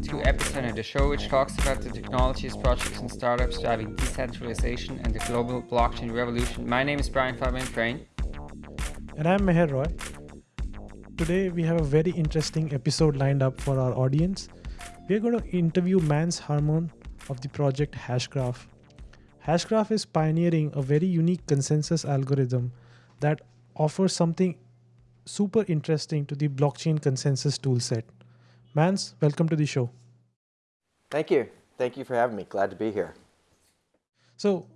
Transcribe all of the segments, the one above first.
Welcome to Epicenter, the show which talks about the technologies, projects and startups driving decentralization and the global blockchain revolution. My name is Brian Fabian Crain. And I'm Meher Roy. Today we have a very interesting episode lined up for our audience. We're going to interview Mance Harmon of the project Hashgraph. Hashgraph is pioneering a very unique consensus algorithm that offers something super interesting to the blockchain consensus toolset. Mance, welcome to the show. Thank you. Thank you for having me. Glad to be here. So,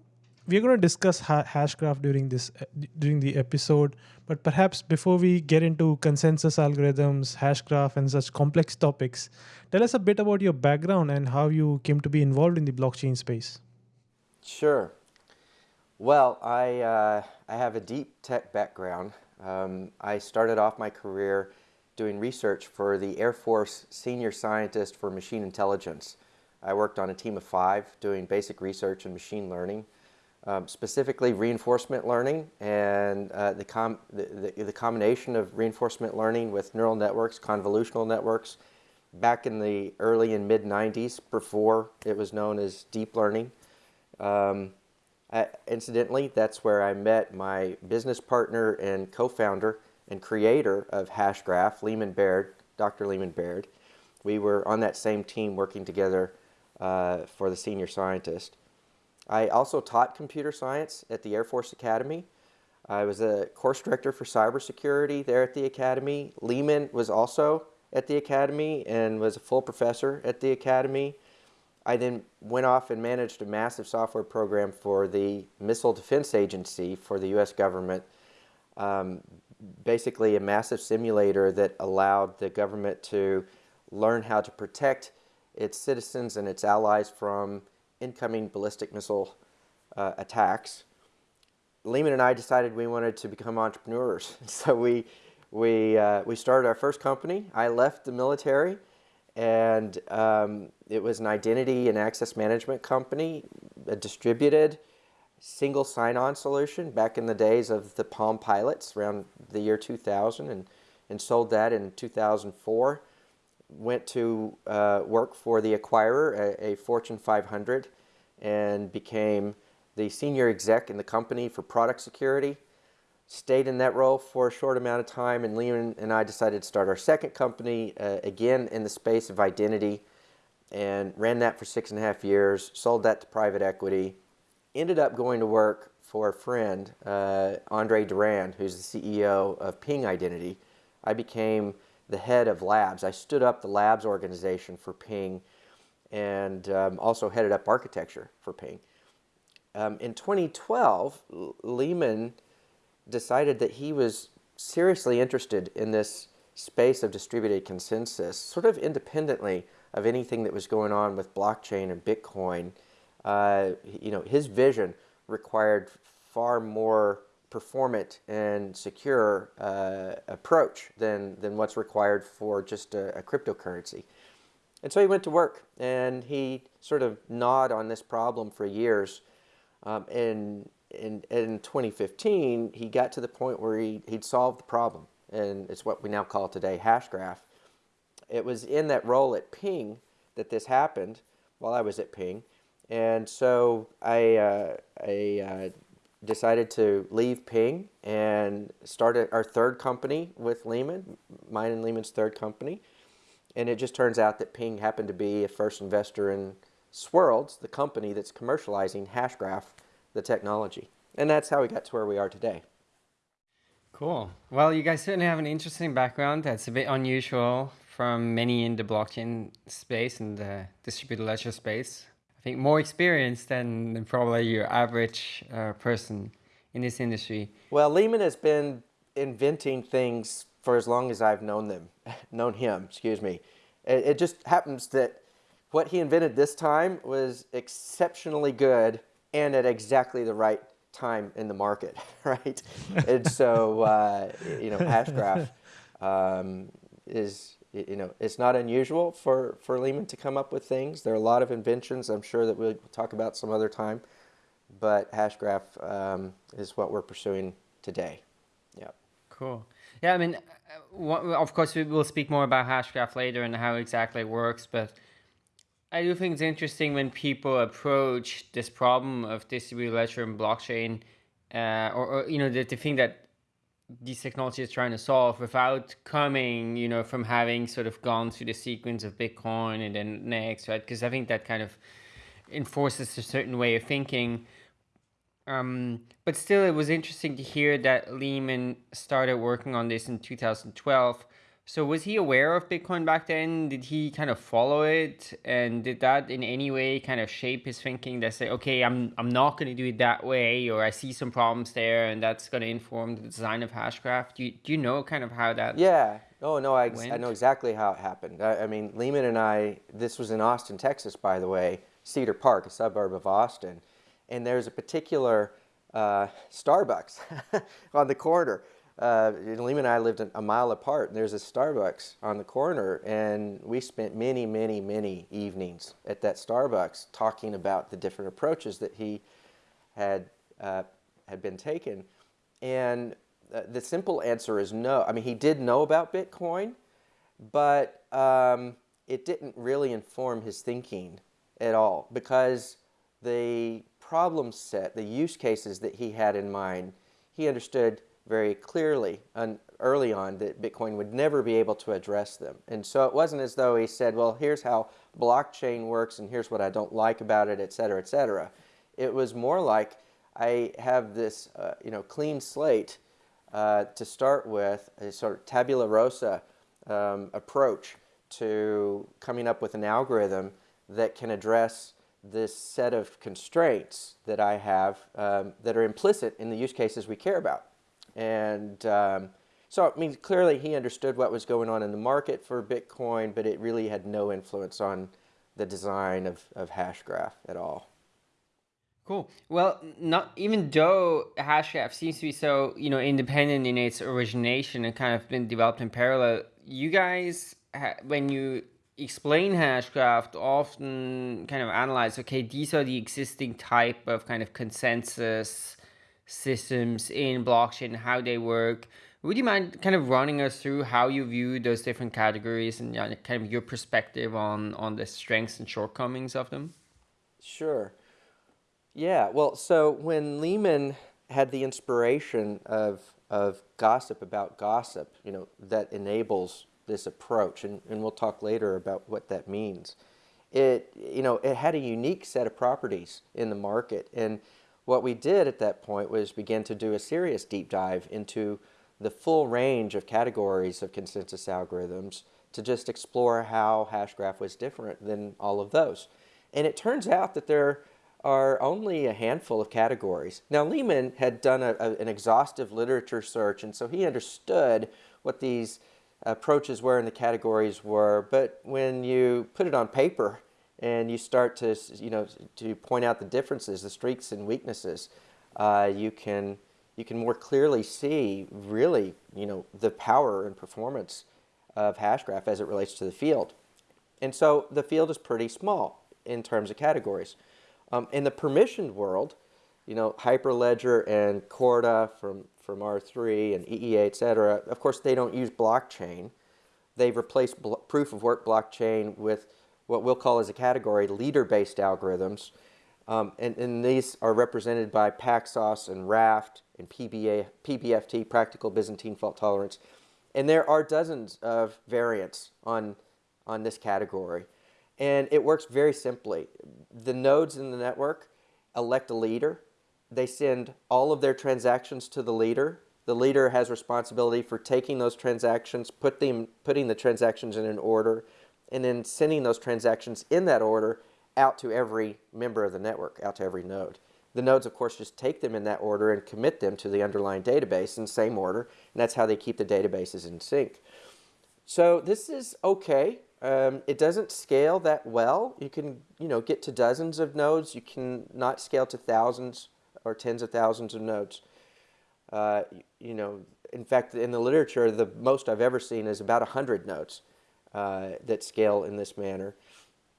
we're going to discuss ha- Hashgraph during this uh, during the episode, but perhaps before we get into consensus algorithms, Hashgraph, and such complex topics, tell us a bit about your background and how you came to be involved in the blockchain space. Sure. Well, I uh, I have a deep tech background. Um, I started off my career doing research for the Air Force Senior Scientist for Machine Intelligence. I worked on a team of five doing basic research in machine learning, um, specifically reinforcement learning and uh, the, com the, the, the, combination of reinforcement learning with neural networks, convolutional networks, back in the early and mid 90s before it was known as deep learning. Um, I, incidentally, that's where I met my business partner and co-founder, and creator of Hashgraph, Leemon Baird, Dr. Leemon Baird. We were on that same team working together uh, for the senior scientist. I also taught computer science at the Air Force Academy. I was a course director for cybersecurity there at the Academy. Leemon was also at the Academy and was a full professor at the Academy. I then went off and managed a massive software program for the Missile Defense Agency for the U.S. government um, basically a massive simulator that allowed the government to learn how to protect its citizens and its allies from incoming ballistic missile uh, attacks. Leemon and I decided we wanted to become entrepreneurs. So we, we, uh, we started our first company. I left the military and um, it was an identity and access management company, a distributed single sign-on solution back in the days of the Palm Pilots around the year 2000 and, and sold that in 2004. Went to uh, work for the acquirer, a, a, Fortune 500, and became the senior exec in the company for product security. Stayed in that role for a short amount of time, and Leemon and I decided to start our second company, uh, again in the space of identity, and ran that for six and a half years, sold that to private equity, ended up going to work for a friend, uh, Andre Durand, who's the CEO of Ping Identity. I became the head of labs. I stood up the labs organization for Ping and um, also headed up architecture for Ping. Um, in 2012, Leemon decided that he was seriously interested in this space of distributed consensus, sort of independently of anything that was going on with blockchain and Bitcoin uh, you know, his vision required far more performant and secure uh, approach than, than what's required for just a, a, cryptocurrency. And so he went to work and he sort of gnawed on this problem for years. Um, and in, in 2015, he got to the point where he, he'd solved the problem. And it's what we now call today Hashgraph. It was in that role at Ping that this happened while I was at Ping. And so I, uh, I uh, decided to leave Ping and started our third company with Leemon, mine and Leemon's third company. And it just turns out that Ping happened to be a first investor in Swirlds, the company that's commercializing Hashgraph, the technology. And that's how we got to where we are today. Cool. Well, you guys certainly have an interesting background that's a bit unusual from many in the blockchain space and the distributed ledger space think more experienced than, than probably your average uh, person in this industry. Well, Leemon has been inventing things for as long as I've known them, known him, excuse me. It, it just happens that what he invented this time was exceptionally good and at exactly the right time in the market, right? and so, uh, you know, Hashgraph um, is you know, it's not unusual for, for Leemon to come up with things. There are a lot of inventions I'm sure that we'll talk about some other time, but Hashgraph um, is what we're pursuing today. Yeah. Cool. Yeah, I mean, uh, of course, we will speak more about Hashgraph later and how exactly it works, but I do think it's interesting when people approach this problem of distributed ledger and blockchain, uh, or, or, you know, the, the thing that these technologies trying to solve without coming, you know, from having sort of gone through the sequence of Bitcoin and then next, right? Because I think that kind of enforces a certain way of thinking. Um, but still, it was interesting to hear that Leemon started working on this in 2012. So was he aware of Bitcoin back then? Did he kind of follow it? And did that in any way kind of shape his thinking that say, okay, I'm, I'm not going to do it that way, or I see some problems there and that's going to inform the design of Hashgraph? Do you, do you know kind of how that Yeah. Oh, no, I, I know exactly how it happened. I, I mean, Leemon and I, this was in Austin, Texas, by the way, Cedar Park, a suburb of Austin. And there's a particular uh, Starbucks on the corner uh, Leemon and I lived a mile apart, and there's a Starbucks on the corner, and we spent many, many, many evenings at that Starbucks talking about the different approaches that he had uh, had been taken. And uh, the simple answer is no. I mean, he did know about Bitcoin, but um, it didn't really inform his thinking at all because the problem set, the use cases that he had in mind, he understood very clearly early on that Bitcoin would never be able to address them. And so it wasn't as though he said, well, here's how blockchain works and here's what I don't like about it, et cetera, et cetera. It was more like I have this uh, you know, clean slate uh, to start with, a sort of tabula rasa um, approach to coming up with an algorithm that can address this set of constraints that I have um, that are implicit in the use cases we care about. And um, so, I mean, clearly he understood what was going on in the market for Bitcoin, but it really had no influence on the design of, of Hashgraph at all. Cool. Well, not even though Hashgraph seems to be so, you know, independent in its origination and kind of been developed in parallel, you guys, when you explain Hashgraph, often kind of analyze, okay, these are the existing type of kind of consensus systems in blockchain, how they work. Would you mind kind of running us through how you view those different categories and kind of your perspective on, on the strengths and shortcomings of them? Sure. Yeah, well, so when Leemon had the inspiration of, of gossip about gossip, you know, that enables this approach, and, and we'll talk later about what that means. It, you know, it had a unique set of properties in the market, and what we did at that point was begin to do a serious deep dive into the full range of categories of consensus algorithms to just explore how Hashgraph was different than all of those. And it turns out that there are only a handful of categories. Now, Leemon had done a, a, an exhaustive literature search, and so he understood what these approaches were and the categories were, but when you put it on paper, and you start to, you know, to point out the differences, the strengths and weaknesses, uh, you can you can more clearly see really, you know, the power and performance of Hashgraph as it relates to the field. And so the field is pretty small in terms of categories. Um, in the permissioned world, you know, Hyperledger and Corda from, from R3 and EEA, et cetera, of course, they don't use blockchain. They've replaced proof of work blockchain with what we'll call as a category leader-based algorithms. Um, and, and, these are represented by Paxos and Raft and PBA, PBFT, Practical Byzantine Fault Tolerance. And there are dozens of variants on, on this category. And it works very simply. The nodes in the network elect a leader. They send all of their transactions to the leader. The leader has responsibility for taking those transactions, put them, putting the transactions in an order, and then sending those transactions in that order out to every member of the network, out to every node. The nodes, of course, just take them in that order and commit them to the underlying database in the same order, and that's how they keep the databases in sync. So this is okay. Um, it doesn't scale that well. You can, you know, get to dozens of nodes. You can not scale to thousands or tens of thousands of nodes. Uh, you know, in fact, in the literature, the most I've ever seen is about 100 nodes uh, that scale in this manner.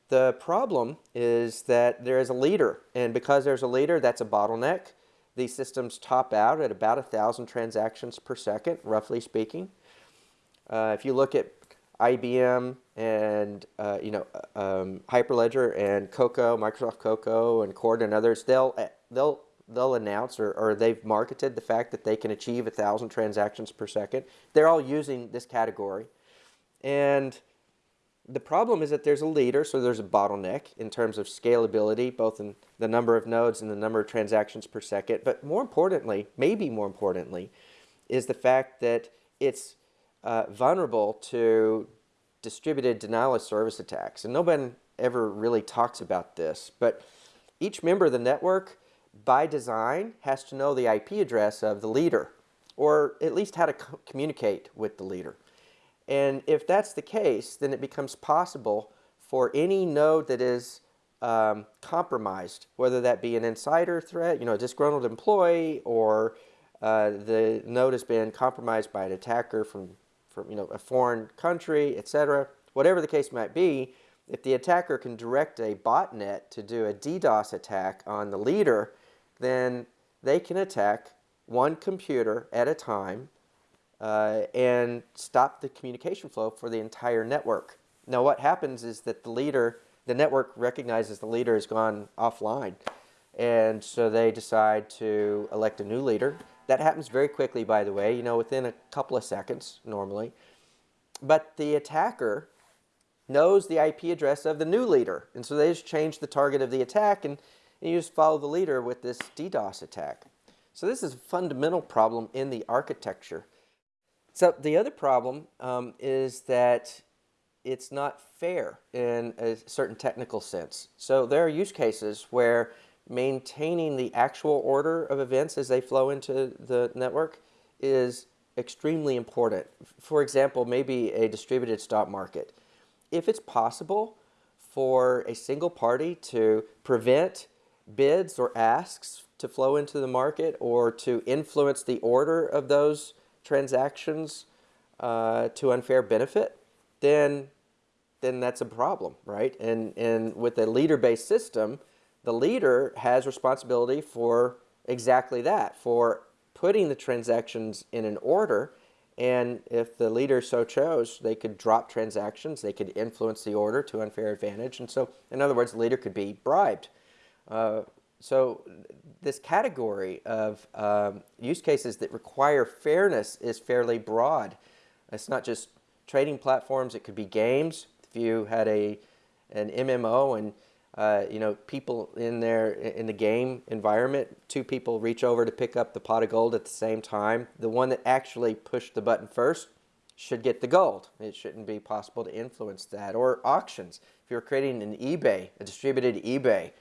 The problem is that there is a leader, and because there's a leader, that's a bottleneck. these systems top out at about a thousand transactions per second, roughly speaking. Uh, if you look at IBM and uh, you know um, Hyperledger and Coco, Microsoft Coco and Corda and others, they'll uh, they'll they'll announce or, or they've marketed the fact that they can achieve a thousand transactions per second. They're all using this category, and the problem is that there's a leader, so there's a bottleneck in terms of scalability, both in the number of nodes and the number of transactions per second. But more importantly, maybe more importantly, is the fact that it's uh, vulnerable to distributed denial of service attacks. And nobody ever really talks about this, but each member of the network, by design, has to know the IP address of the leader, or at least how to co communicate with the leader. And if that's the case, then it becomes possible for any node that is um, compromised, whether that be an insider threat, you know, a disgruntled employee, or uh, the node has been compromised by an attacker from, from you know, a foreign country, etc. Whatever the case might be, if the attacker can direct a botnet to do a DDoS attack on the leader, then they can attack one computer at a time uh, and stop the communication flow for the entire network. Now what happens is that the leader, the network recognizes the leader has gone offline. And so they decide to elect a new leader. That happens very quickly, by the way, you know, within a couple of seconds normally. But the attacker knows the IP address of the new leader. And so they just change the target of the attack and, and you just follow the leader with this DDoS attack. So this is a fundamental problem in the architecture. So the other problem um, is that it's not fair in a certain technical sense. So there are use cases where maintaining the actual order of events as they flow into the network is extremely important. For example, maybe a distributed stock market. If it's possible for a single party to prevent bids or asks to flow into the market or to influence the order of those transactions uh, to unfair benefit, then then that's a problem, right? And and with a leader-based system, the leader has responsibility for exactly that, for putting the transactions in an order. And if the leader so chose, they could drop transactions, they could influence the order to unfair advantage. And so, in other words, the leader could be bribed. Uh, so this category of um, use cases that require fairness is fairly broad. It's not just trading platforms, it could be games. If you had a an MMO and uh, you know people in there in the game environment, two people reach over to pick up the pot of gold at the same time. The one that actually pushed the button first should get the gold. It shouldn't be possible to influence that. Or auctions. If you're creating an eBay, a distributed eBay,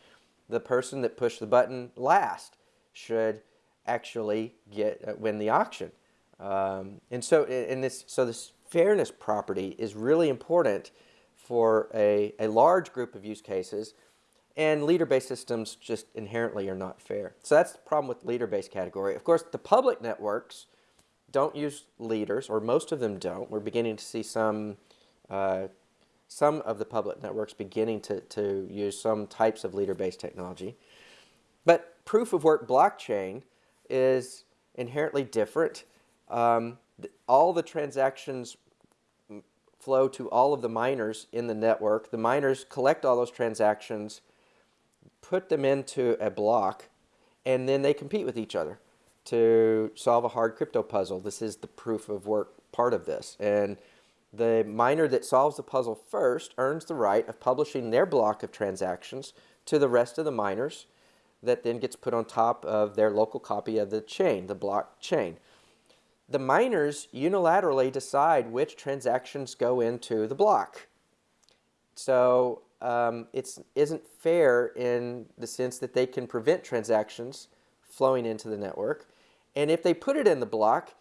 the person that pushed the button last should actually get uh, win the auction. Um, and so in this so this fairness property is really important for a, a large group of use cases and leader-based systems just inherently are not fair. So that's the problem with leader-based category. Of course, the public networks don't use leaders, or most of them don't. We're beginning to see some uh, some of the public networks beginning to, to use some types of leader-based technology. But proof of work blockchain is inherently different. Um, all the transactions flow to all of the miners in the network. The miners collect all those transactions, put them into a block, and then they compete with each other to solve a hard crypto puzzle. This is the proof of work part of this. And the miner that solves the puzzle first earns the right of publishing their block of transactions to the rest of the miners that then gets put on top of their local copy of the chain, the blockchain. The miners unilaterally decide which transactions go into the block. So um, it isn't fair in the sense that they can prevent transactions flowing into the network. And if they put it in the block,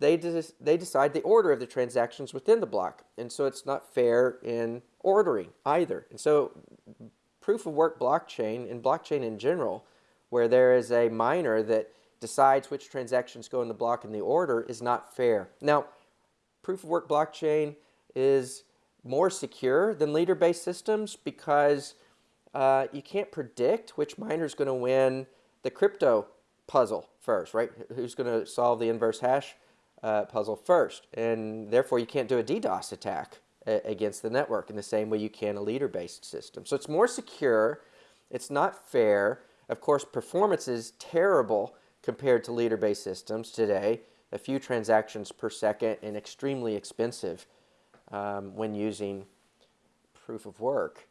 they, they decide the order of the transactions within the block. And so it's not fair in ordering either. And so proof of work blockchain and blockchain in general, where there is a miner that decides which transactions go in the block in the order is not fair. Now, proof of work blockchain is more secure than leader-based systems because uh, you can't predict which miner is going to win the crypto puzzle first, right? Who's going to solve the inverse hash uh, puzzle first? And therefore, you can't do a DDoS attack against the network in the same way you can a leader-based system. So it's more secure. It's not fair. Of course, performance is terrible compared to leader-based systems today. A few transactions per second and extremely expensive um, when using proof of work.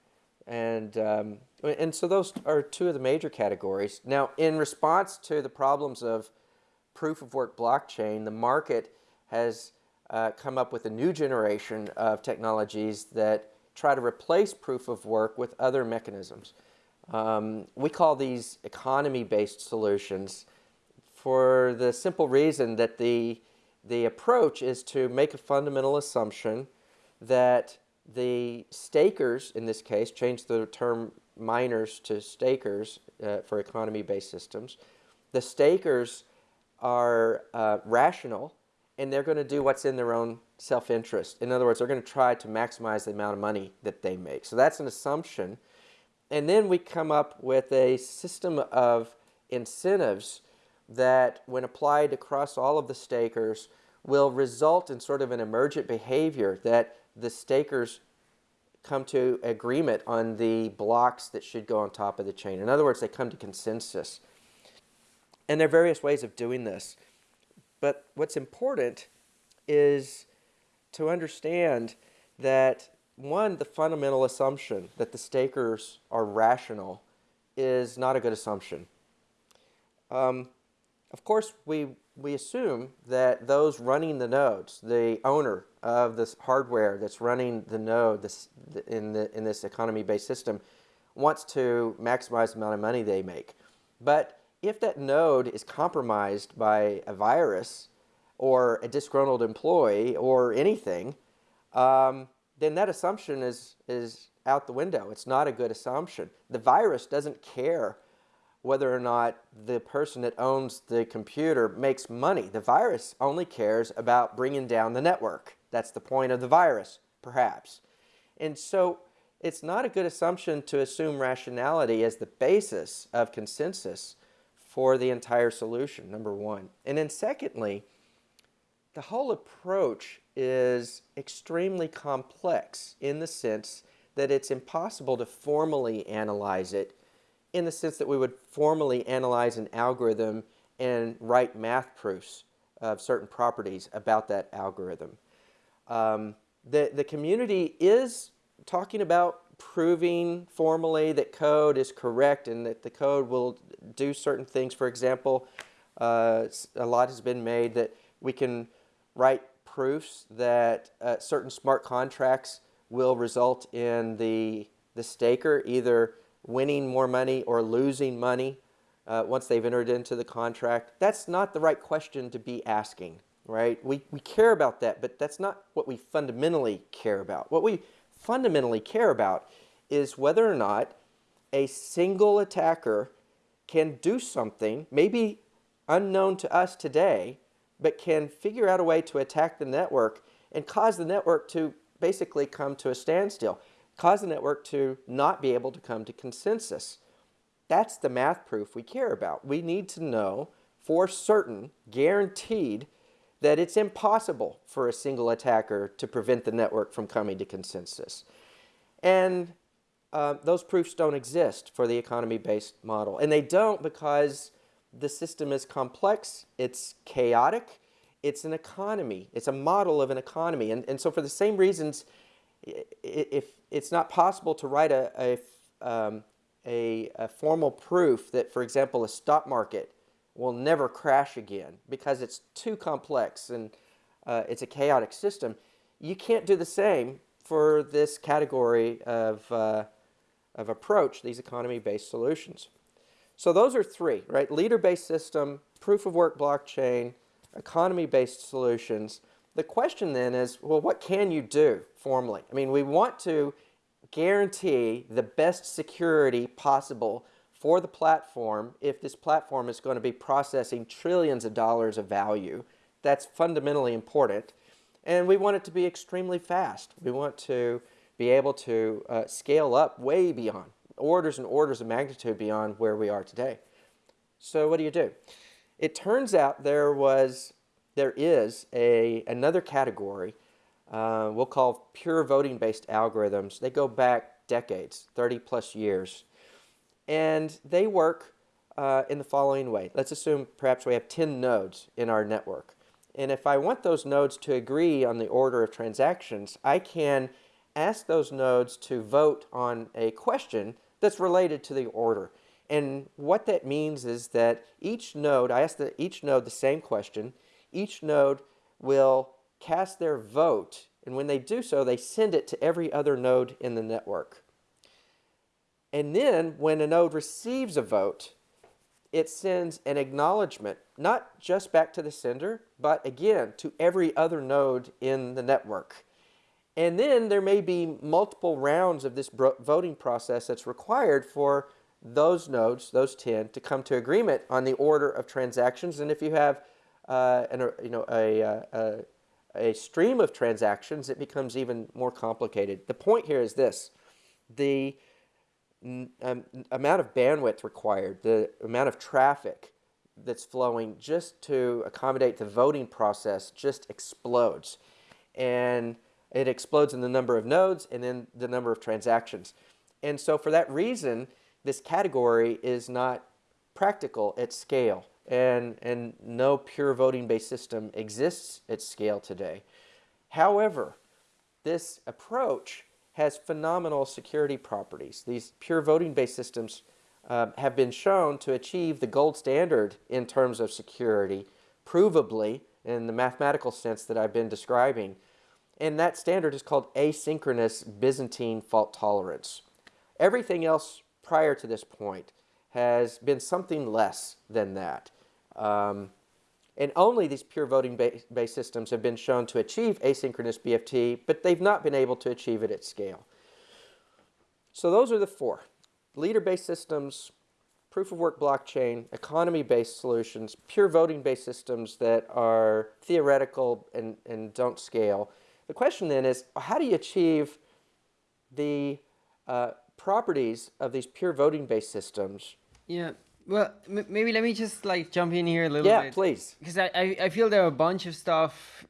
And, um, and so those are two of the major categories. Now, in response to the problems of proof of work blockchain, the market has uh, come up with a new generation of technologies that try to replace proof of work with other mechanisms. Um, we call these economy-based solutions for the simple reason that the, the approach is to make a fundamental assumption that the stakers, in this case, change the term miners to stakers uh, for economy-based systems. The stakers are uh, rational and they're going to do what's in their own self-interest. In other words, they're going to try to maximize the amount of money that they make. So that's an assumption. And then we come up with a system of incentives that when applied across all of the stakers will result in sort of an emergent behavior that the stakers come to agreement on the blocks that should go on top of the chain. In other words, they come to consensus. And there are various ways of doing this. But what's important is to understand that one, the fundamental assumption that the stakers are rational is not a good assumption. Um, of course, we, we assume that those running the nodes, the owner of this hardware that's running the node this, in, the, in this economy-based system, wants to maximize the amount of money they make. But if that node is compromised by a virus or a disgruntled employee or anything, um, then that assumption is, is out the window. It's not a good assumption. The virus doesn't care whether or not the person that owns the computer makes money. The virus only cares about bringing down the network. That's the point of the virus, perhaps. And so it's not a good assumption to assume rationality as the basis of consensus for the entire solution, number one. And then secondly, the whole approach is extremely complex in the sense that it's impossible to formally analyze it in the sense that we would formally analyze an algorithm and write math proofs of certain properties about that algorithm. Um, the, the community is talking about proving formally that code is correct and that the code will do certain things. For example, uh, a lot has been made that we can write proofs that uh, certain smart contracts will result in the, the staker either winning more money or losing money uh, once they've entered into the contract. That's not the right question to be asking, right? We, we care about that, but that's not what we fundamentally care about. What we fundamentally care about is whether or not a single attacker can do something, maybe unknown to us today, but can figure out a way to attack the network and cause the network to basically come to a standstill, cause the network to not be able to come to consensus. That's the math proof we care about. We need to know for certain, guaranteed, that it's impossible for a single attacker to prevent the network from coming to consensus. And uh, those proofs don't exist for the economy-based model. And they don't because the system is complex, it's chaotic, it's an economy, it's a model of an economy. And, and so for the same reasons, if it's not possible to write a, a, um, a, a formal proof that, for example, a stock market will never crash again because it's too complex and uh, it's a chaotic system, you can't do the same for this category of, uh, of approach, these economy-based solutions. So those are three, right? Leader-based system, proof-of-work blockchain, economy-based solutions. The question then is, well, what can you do formally? I mean, we want to guarantee the best security possible for the platform if this platform is going to be processing trillions of dollars of value. That's fundamentally important. And we want it to be extremely fast. We want to be able to uh, scale up way beyond orders and orders of magnitude beyond where we are today. So what do you do? It turns out there was, there is a another category uh, we'll call pure voting based algorithms. They go back decades, 30 plus years, and they work uh, in the following way. Let's assume perhaps we have 10 nodes in our network. And if I want those nodes to agree on the order of transactions, I can ask those nodes to vote on a question that's related to the order. And what that means is that each node, I ask the, each node the same question, each node will cast their vote, and when they do so, they send it to every other node in the network. And then when a node receives a vote, it sends an acknowledgement, not just back to the sender, but again to every other node in the network. And then there may be multiple rounds of this voting process that's required for those nodes, those 10, to come to agreement on the order of transactions. And if you have uh, an, you know, a, uh, a, a stream of transactions, it becomes even more complicated. The point here is this. The um, amount of bandwidth required, the amount of traffic that's flowing just to accommodate the voting process just explodes. And it explodes in the number of nodes and then the number of transactions. And so for that reason, this category is not practical at scale and, and no pure voting-based system exists at scale today. However, this approach has phenomenal security properties. These pure voting-based systems uh, have been shown to achieve the gold standard in terms of security, provably in the mathematical sense that I've been describing. And that standard is called asynchronous Byzantine fault tolerance. Everything else prior to this point has been something less than that. Um, and only these pure voting based systems have been shown to achieve asynchronous BFT, but they've not been able to achieve it at scale. So those are the four. Leader-based systems, proof-of-work blockchain, economy-based solutions, pure voting-based systems that are theoretical and, and don't scale. The question then is, how do you achieve the uh, properties of these pure voting-based systems yeah, well, maybe let me just like jump in here a little yeah, bit. Yeah, please. Because I, I, I feel there are a bunch of stuff,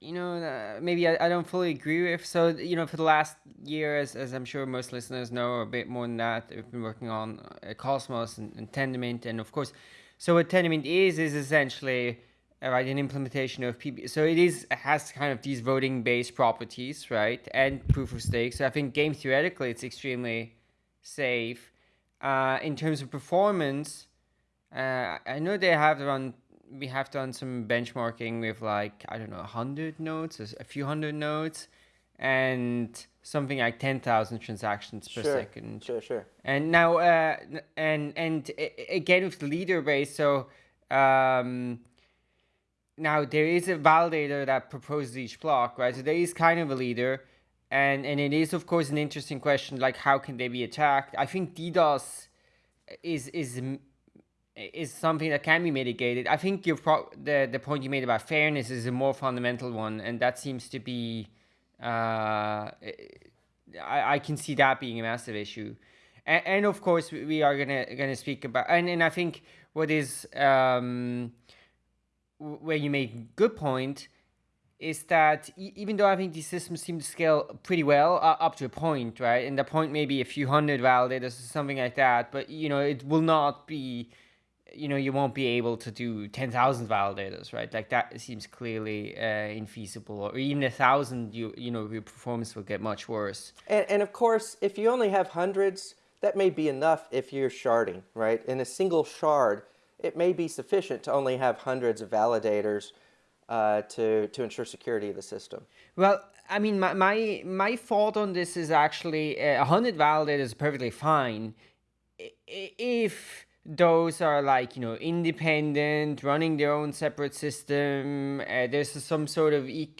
you know, uh, maybe I, I don't fully agree with. So, you know, for the last year, as, as I'm sure most listeners know, or a bit more than that, we've been working on uh, Cosmos and, and Tendermint. And of course, so what Tendermint is, is essentially uh, right an implementation of PB. So it is it has kind of these voting based properties, right, and proof of stake. So I think game theoretically, it's extremely safe uh, in terms of performance, uh, I know they have run. We have done some benchmarking with like I don't know, hundred nodes, a few hundred nodes, and something like ten thousand transactions per sure, second. Sure, sure. And now, uh, and and again with the leader base, so. Um, now there is a validator that proposes each block, right? So there is kind of a leader, and and it is of course an interesting question like how can they be attacked? I think ddos is is is something that can be mitigated. I think your pro- the the point you made about fairness is a more fundamental one and that seems to be uh, I, I can see that being a massive issue. And, and of course we are gonna gonna speak about and, and i think what is um, where you made good point is that even though I think these systems seem to scale pretty well uh, up to a point, right? And the point may be a few hundred validators or something like that, but you know, it will not be, you know, you won't be able to do 10,000 validators, right? Like that seems clearly uh, infeasible or even a thousand, you, you know, your performance will get much worse. And, and of course, if you only have hundreds, that may be enough if you're sharding, right? In a single shard, it may be sufficient to only have hundreds of validators uh, to to ensure security of the system? Well, I mean, my my, my thought on this is actually uh, a uh, hundred validators is perfectly fine if those are like you know independent, running their own separate system. Uh, there's some sort of e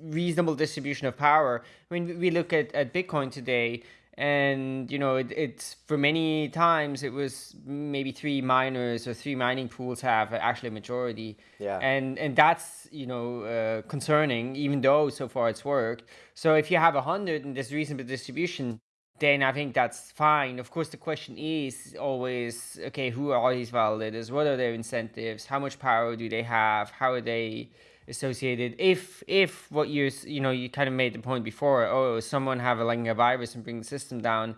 reasonable distribution of power. I mean, we look at, at Bitcoin today and you know it, it's for many times it was maybe three miners or three mining pools have actually a majority yeah and and that's you know uh, concerning even though so far it's worked so if you have a hundred and there's reasonable distribution then I think that's fine. Of course, the question is always, okay, who are these validators? What are their incentives? How much power do they have? How are they associated? If if what you you know you kind of made the point before, oh, someone have a, like a virus and bring the system down.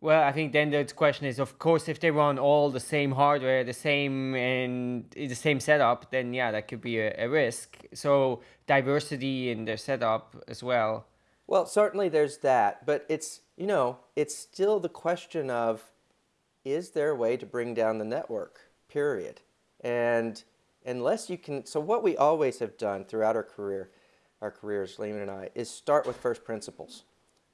Well, I think then the question is, of course, if they run all the same hardware, the same and the same setup, then yeah, that could be a, a risk. So diversity in their setup as well. Well, certainly there's that, but it's you know it's still the question of is there a way to bring down the network? Period. And unless you can, so what we always have done throughout our career, our careers, Leemon and I, is start with first principles,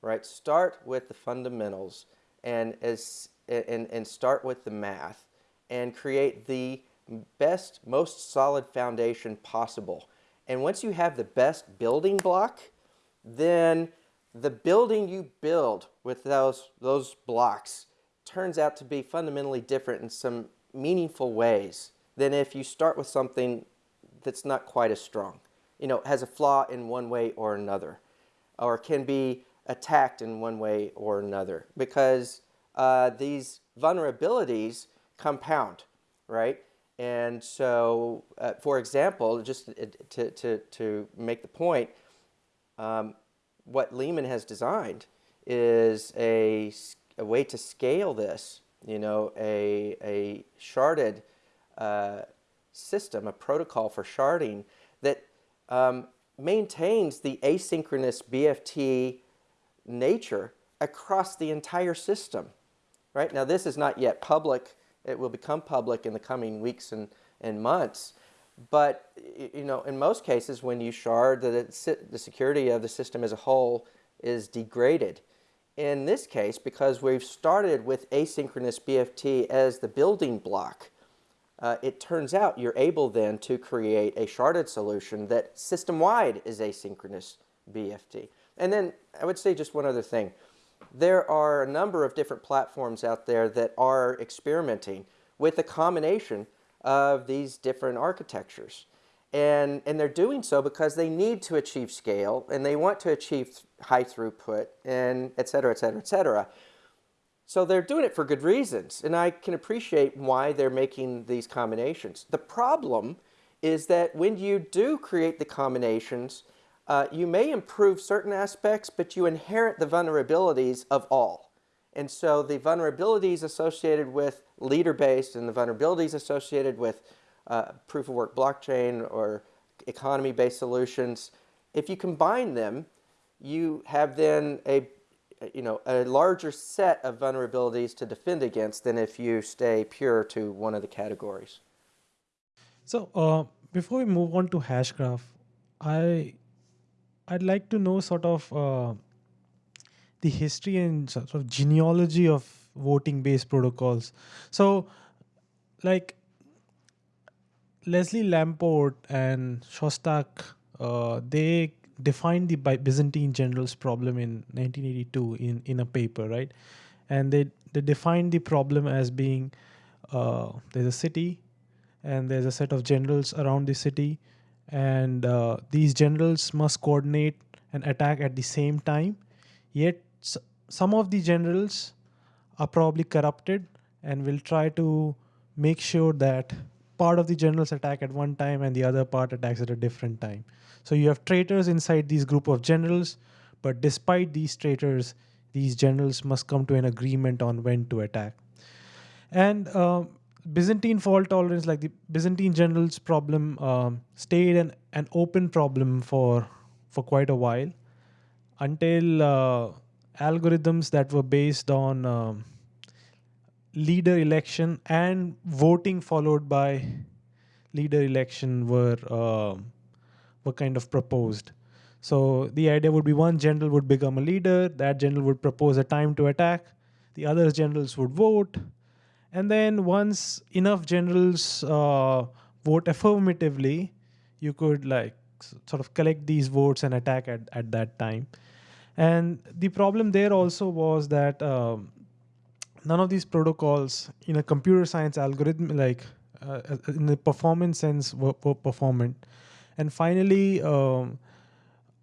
right? Start with the fundamentals and as and, and start with the math and create the best, most solid foundation possible. And once you have the best building block, then the building you build with those, those blocks turns out to be fundamentally different in some meaningful ways than if you start with something that's not quite as strong. You know, has a flaw in one way or another, or can be attacked in one way or another, because uh, these vulnerabilities compound, right? And so, uh, for example, just to, to, to make the point, um, what Leemon has designed is a, a way to scale this, you know, a, a sharded system, a protocol for sharding that um, maintains the asynchronous BFT nature across the entire system. Right now, this is not yet public. It will become public in the coming weeks and, and months. But you know, in most cases, when you shard, the, the security of the system as a whole is degraded. In this case, because we've started with asynchronous BFT as the building block, uh, it turns out you're able then to create a sharded solution that system-wide is asynchronous BFT. And then I would say just one other thing. There are a number of different platforms out there that are experimenting with a combination of these different architectures. And, and they're doing so because they need to achieve scale and they want to achieve high throughput and et cetera, et cetera, et cetera. So they're doing it for good reasons, and I can appreciate why they're making these combinations. The problem is that when you do create the combinations, uh, you may improve certain aspects, but you inherit the vulnerabilities of all. And so the vulnerabilities associated with leader-based and the vulnerabilities associated with uh, proof-of-work blockchain or economy-based solutions, if you combine them, you have then a you know a larger set of vulnerabilities to defend against than if you stay pure to one of the categories. So uh, before we move on to Hashgraph, I I'd like to know sort of uh, the history and sort of genealogy of voting based protocols. So, like Leslie Lamport and Shostak, uh, they defined the Byzantine generals problem in 1982 in, in a paper, right? And they, they defined the problem as being uh, there's a city and there's a set of generals around the city, and uh, these generals must coordinate an attack at the same time. Yet some of the generals are probably corrupted and will try to make sure that part of the generals attack at one time and the other part attacks at a different time. So you have traitors inside these group of generals, but despite these traitors, these generals must come to an agreement on when to attack. And uh, Byzantine fault tolerance, like the Byzantine generals problem, um, stayed an, an open problem for for quite a while until uh, algorithms that were based on um, leader election and voting followed by leader election were uh, were kind of proposed. So the idea would be one general would become a leader, that general would propose a time to attack, the other generals would vote, and then once enough generals uh, vote affirmatively, you could like sort of collect these votes and attack at, at that time. And the problem there also was that um, none of these protocols in a computer science algorithm, like uh, in the performance sense, were, were performant. And finally, um,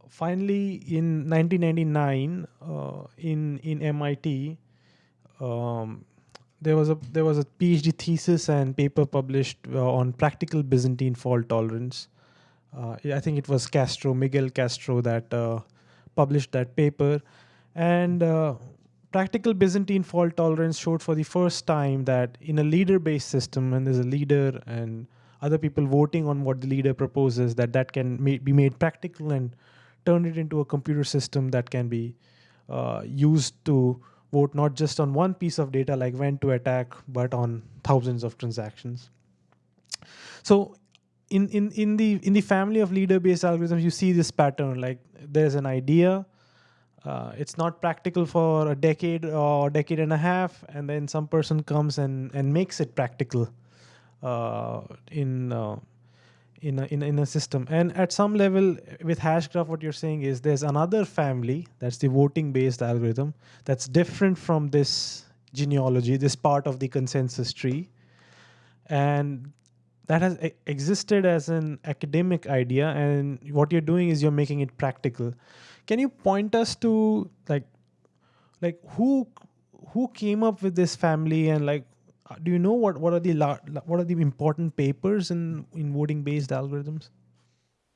finally, in 1999, uh, in in MIT, um, there was a there was a PhD thesis and paper published uh, on practical Byzantine fault tolerance. Uh, I think it was Castro, Miguel Castro, that uh, published that paper, and uh, practical Byzantine fault tolerance showed for the first time that in a leader-based system, when there's a leader and other people voting on what the leader proposes, that that can ma- be made practical and turn it into a computer system that can be uh, used to vote not just on one piece of data like when to attack, but on thousands of transactions. So in, in, in the in the family of leader-based algorithms, you see this pattern like there's an idea, uh, it's not practical for a decade or decade and a half, and then some person comes and, and makes it practical uh, in uh, in a, in, in a system. And at some level, with Hashgraph, what you're saying is there's another family, that's the voting based algorithm, that's different from this genealogy, this part of the consensus tree. And that has existed as an academic idea. And what you're doing is you're making it practical. Can you point us to like, like who who came up with this family and like do you know what what are the what are the important papers in in voting based algorithms?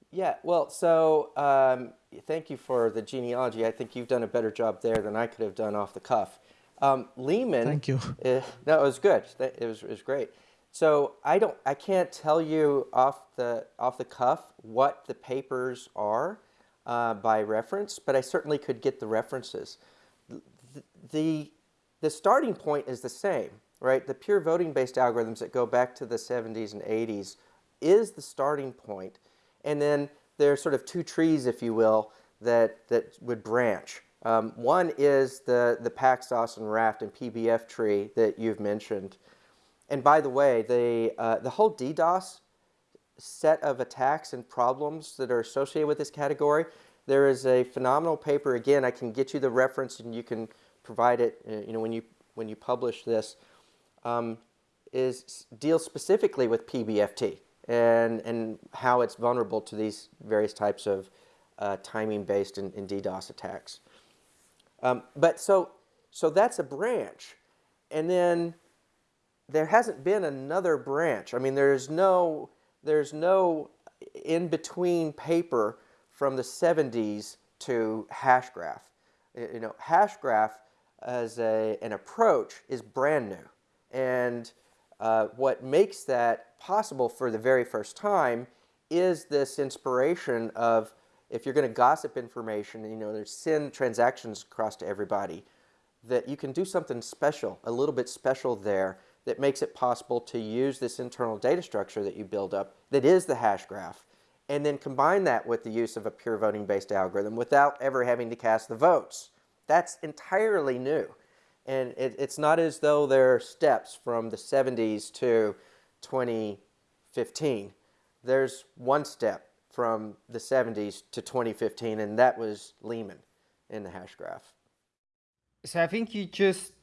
Yeah, well, so um, thank you for the genealogy. I think you've done a better job there than I could have done off the cuff. Um, Leemon. Thank you. Uh, no, it was good. It was it was great. So I don't I can't tell you off the off the cuff what the papers are uh, by reference, but I certainly could get the references. The, the the starting point is the same right? The pure voting-based algorithms that go back to the 70s and 80s is the starting point. And then there are sort of two trees, if you will, that, that would branch. Um, one is the, the Paxos and Raft and PBFT tree that you've mentioned. And by the way, the, uh, the whole DDoS set of attacks and problems that are associated with this category, there is a phenomenal paper. Again, I can get you the reference and you can provide it uh, you know, when, you, when you publish this um, is deals specifically with PBFT and, and how it's vulnerable to these various types of uh, timing-based and, and, DDoS attacks. Um, but so, so that's a branch. And then there hasn't been another branch. I mean, there's no, there's no in-between paper from the 70s to Hashgraph. You know, Hashgraph as a, an approach is brand new. And uh, what makes that possible for the very first time is this inspiration of if you're going to gossip information, you know, there's send transactions across to everybody, that you can do something special, a little bit special there that makes it possible to use this internal data structure that you build up that is the hash graph and then combine that with the use of a pure voting based algorithm without ever having to cast the votes. That's entirely new. And it, it's not as though there are steps from the 70s to 2015. There's one step from the 70s to 2015, and that was Leemon in the hash graph. So I think you just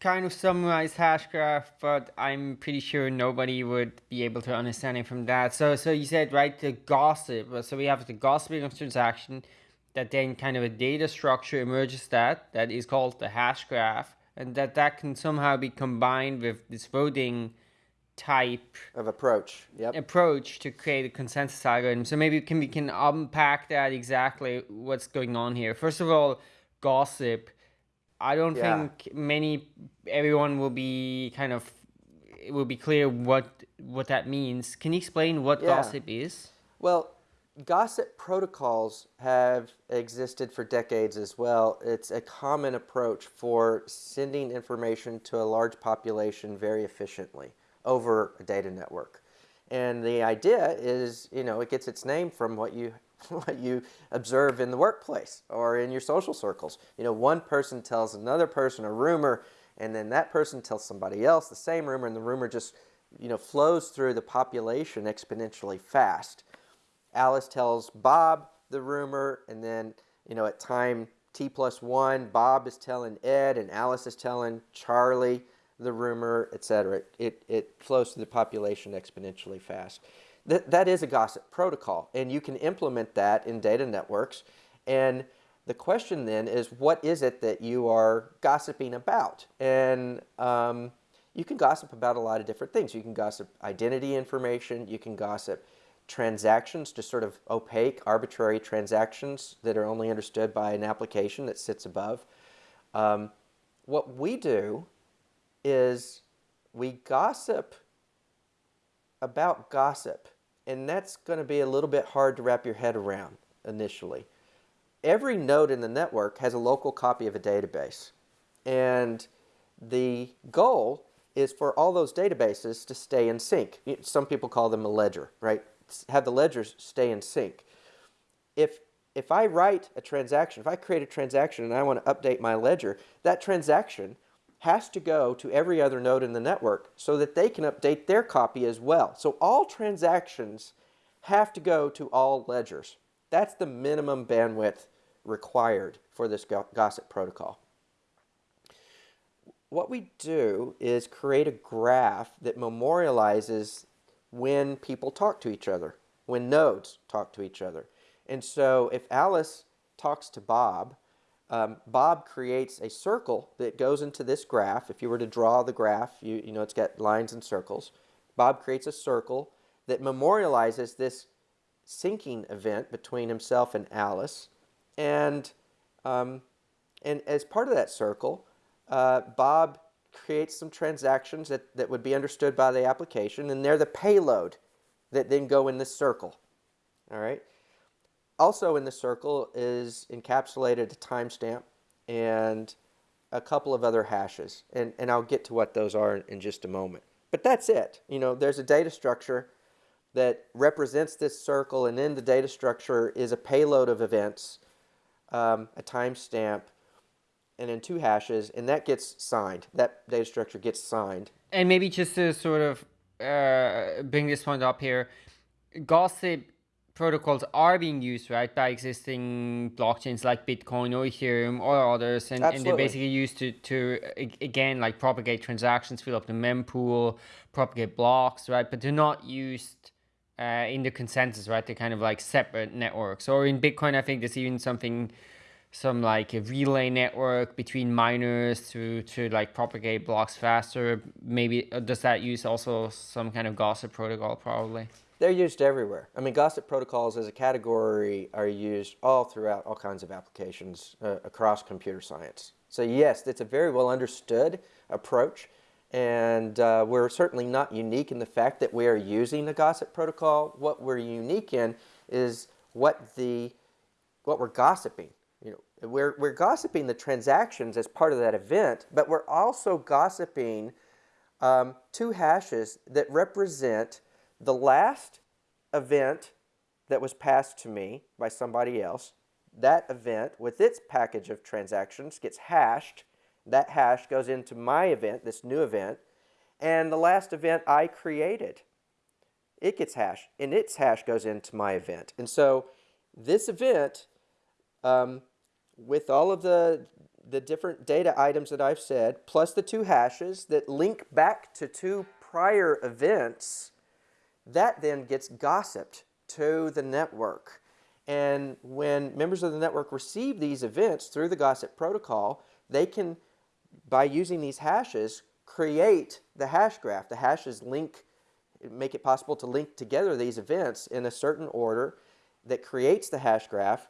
kind of summarized Hashgraph, but I'm pretty sure nobody would be able to understand it from that. So, so you said right the gossip. So we have the gossiping of transaction, that then kind of a data structure emerges that that is called the Hashgraph, and that that can somehow be combined with this voting type of approach yep. approach to create a consensus algorithm so maybe can we can unpack that exactly what's going on here first of all gossip i don't yeah. think many everyone will be kind of it will be clear what what that means can you explain what yeah. gossip is well gossip protocols have existed for decades as well. It's a common approach for sending information to a large population very efficiently over a data network. And the idea is, you know, it gets its name from what you what you observe in the workplace or in your social circles. You know, one person tells another person a rumor and then that person tells somebody else the same rumor and the rumor just, you know, flows through the population exponentially fast. Alice tells Bob the rumor, and then, you know, at time t plus one, Bob is telling Ed, and Alice is telling Charlie the rumor, etc. It, it flows through the population exponentially fast. That, that is a gossip protocol, and you can implement that in data networks. And the question then is, what is it that you are gossiping about? And um, you can gossip about a lot of different things. You can gossip identity information. You can gossip transactions, just sort of opaque, arbitrary transactions that are only understood by an application that sits above. Um, what we do is we gossip about gossip, and that's going to be a little bit hard to wrap your head around initially. Every node in the network has a local copy of a database, and the goal is for all those databases to stay in sync. Some people call them a ledger, right? Have the ledgers stay in sync. If if I write a transaction, if I create a transaction and I want to update my ledger, that transaction has to go to every other node in the network so that they can update their copy as well. So all transactions have to go to all ledgers. That's the minimum bandwidth required for this gossip protocol. What we do is create a graph that memorializes when people talk to each other, when nodes talk to each other. And so if Alice talks to Bob, um, Bob creates a circle that goes into this graph. If you were to draw the graph, you, you know it's got lines and circles. Bob creates a circle that memorializes this syncing event between himself and Alice. And, um, and as part of that circle, uh, Bob creates some transactions that, that would be understood by the application, and they're the payload that then go in this circle. All right. Also in the circle is encapsulated a timestamp and a couple of other hashes. And, and I'll get to what those are in, just a moment. But that's it. You know, there's a data structure that represents this circle, and in the data structure is a payload of events, um, a timestamp, and then two hashes, and that gets signed. That data structure gets signed. And maybe just to sort of uh, bring this point up here, gossip protocols are being used right by existing blockchains like bitcoin or ethereum or others and, and they're basically used to to again like propagate transactions fill up the mempool propagate blocks right but they're not used uh, in the consensus right they're kind of like separate networks. Or in bitcoin i think there's even something some like a relay network between miners to to like propagate blocks faster. Maybe uh, does that use also some kind of gossip protocol probably they're used everywhere. I mean, gossip protocols as a category are used all throughout all kinds of applications uh, across computer science. So yes, it's a very well understood approach. And uh, we're certainly not unique in the fact that we are using the gossip protocol. What we're unique in is what the what we're gossiping. You know, we're, we're gossiping the transactions as part of that event, but we're also gossiping um, two hashes that represent the last event that was passed to me by somebody else, that event with its package of transactions gets hashed. That hash goes into my event, this new event, and the last event I created, it gets hashed, and its hash goes into my event. And so this event, um, with all of the, the different data items that I've said, plus the two hashes that link back to two prior events, that then gets gossiped to the network. And when members of the network receive these events through the gossip protocol, they can, by using these hashes, create the hash graph. The hashes link, make it possible to link together these events in a certain order that creates the hash graph.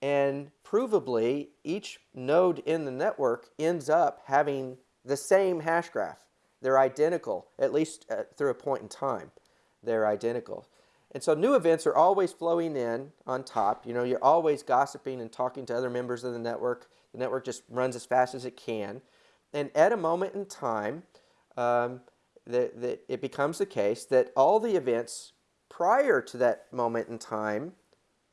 And provably, each node in the network ends up having the same hash graph. They're identical, at least uh, through a point in time they're identical. And so new events are always flowing in on top. You know, you're always gossiping and talking to other members of the network. The network just runs as fast as it can. And at a moment in time, um, that, that it becomes the case that all the events prior to that moment in time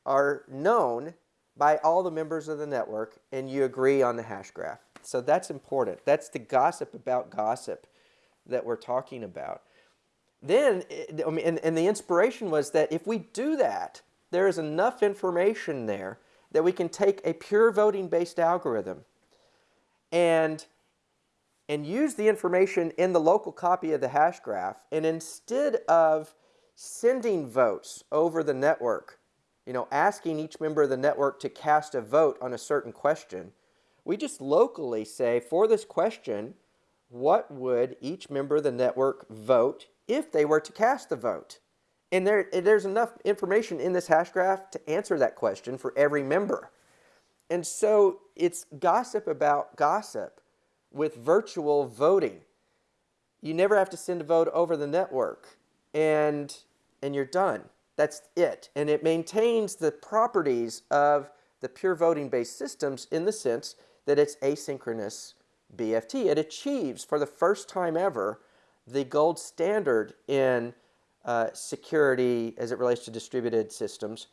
are known by all the members of the network and you agree on the hash graph. So that's important. That's the gossip about gossip that we're talking about then, I mean, and, and the inspiration was that if we do that, there is enough information there that we can take a pure voting based algorithm and and use the information in the local copy of the hash graph and instead of sending votes over the network you know, asking each member of the network to cast a vote on a certain question. We just locally say, for this question, what would each member of the network vote if they were to cast the vote? And there, there's enough information in this hash graph to answer that question for every member. And so it's gossip about gossip with virtual voting. You never have to send a vote over the network and, and you're done. That's it. And it maintains the properties of the pure voting based systems in the sense that it's asynchronous BFT. It achieves for the first time ever the gold standard in uh, security as it relates to distributed systems,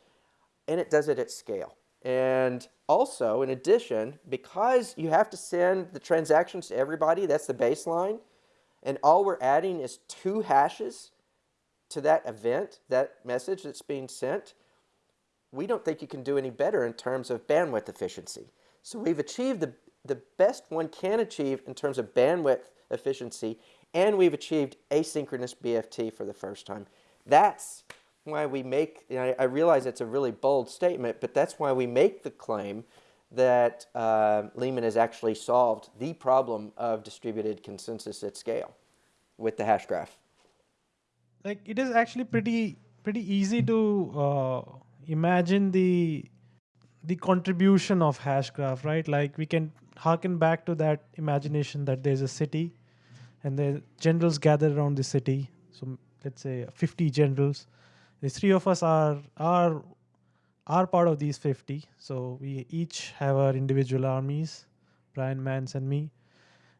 and it does it at scale. And also, in addition, because you have to send the transactions to everybody, that's the baseline, and all we're adding is two hashes to that event, that message that's being sent, we don't think you can do any better in terms of bandwidth efficiency. So we've achieved the, the best one can achieve in terms of bandwidth efficiency, and we've achieved asynchronous BFT for the first time. That's why we make, I realize it's a really bold statement, but that's why we make the claim that uh, Leemon has actually solved the problem of distributed consensus at scale with the hash graph. Like it is actually pretty pretty easy to uh, imagine the the contribution of hashgraph right? Like we can harken back to that imagination that there's a city and the generals gather around the city. So let's say 50 generals. The three of us are are are part of these 50 so we each have our individual armies brian mance and me.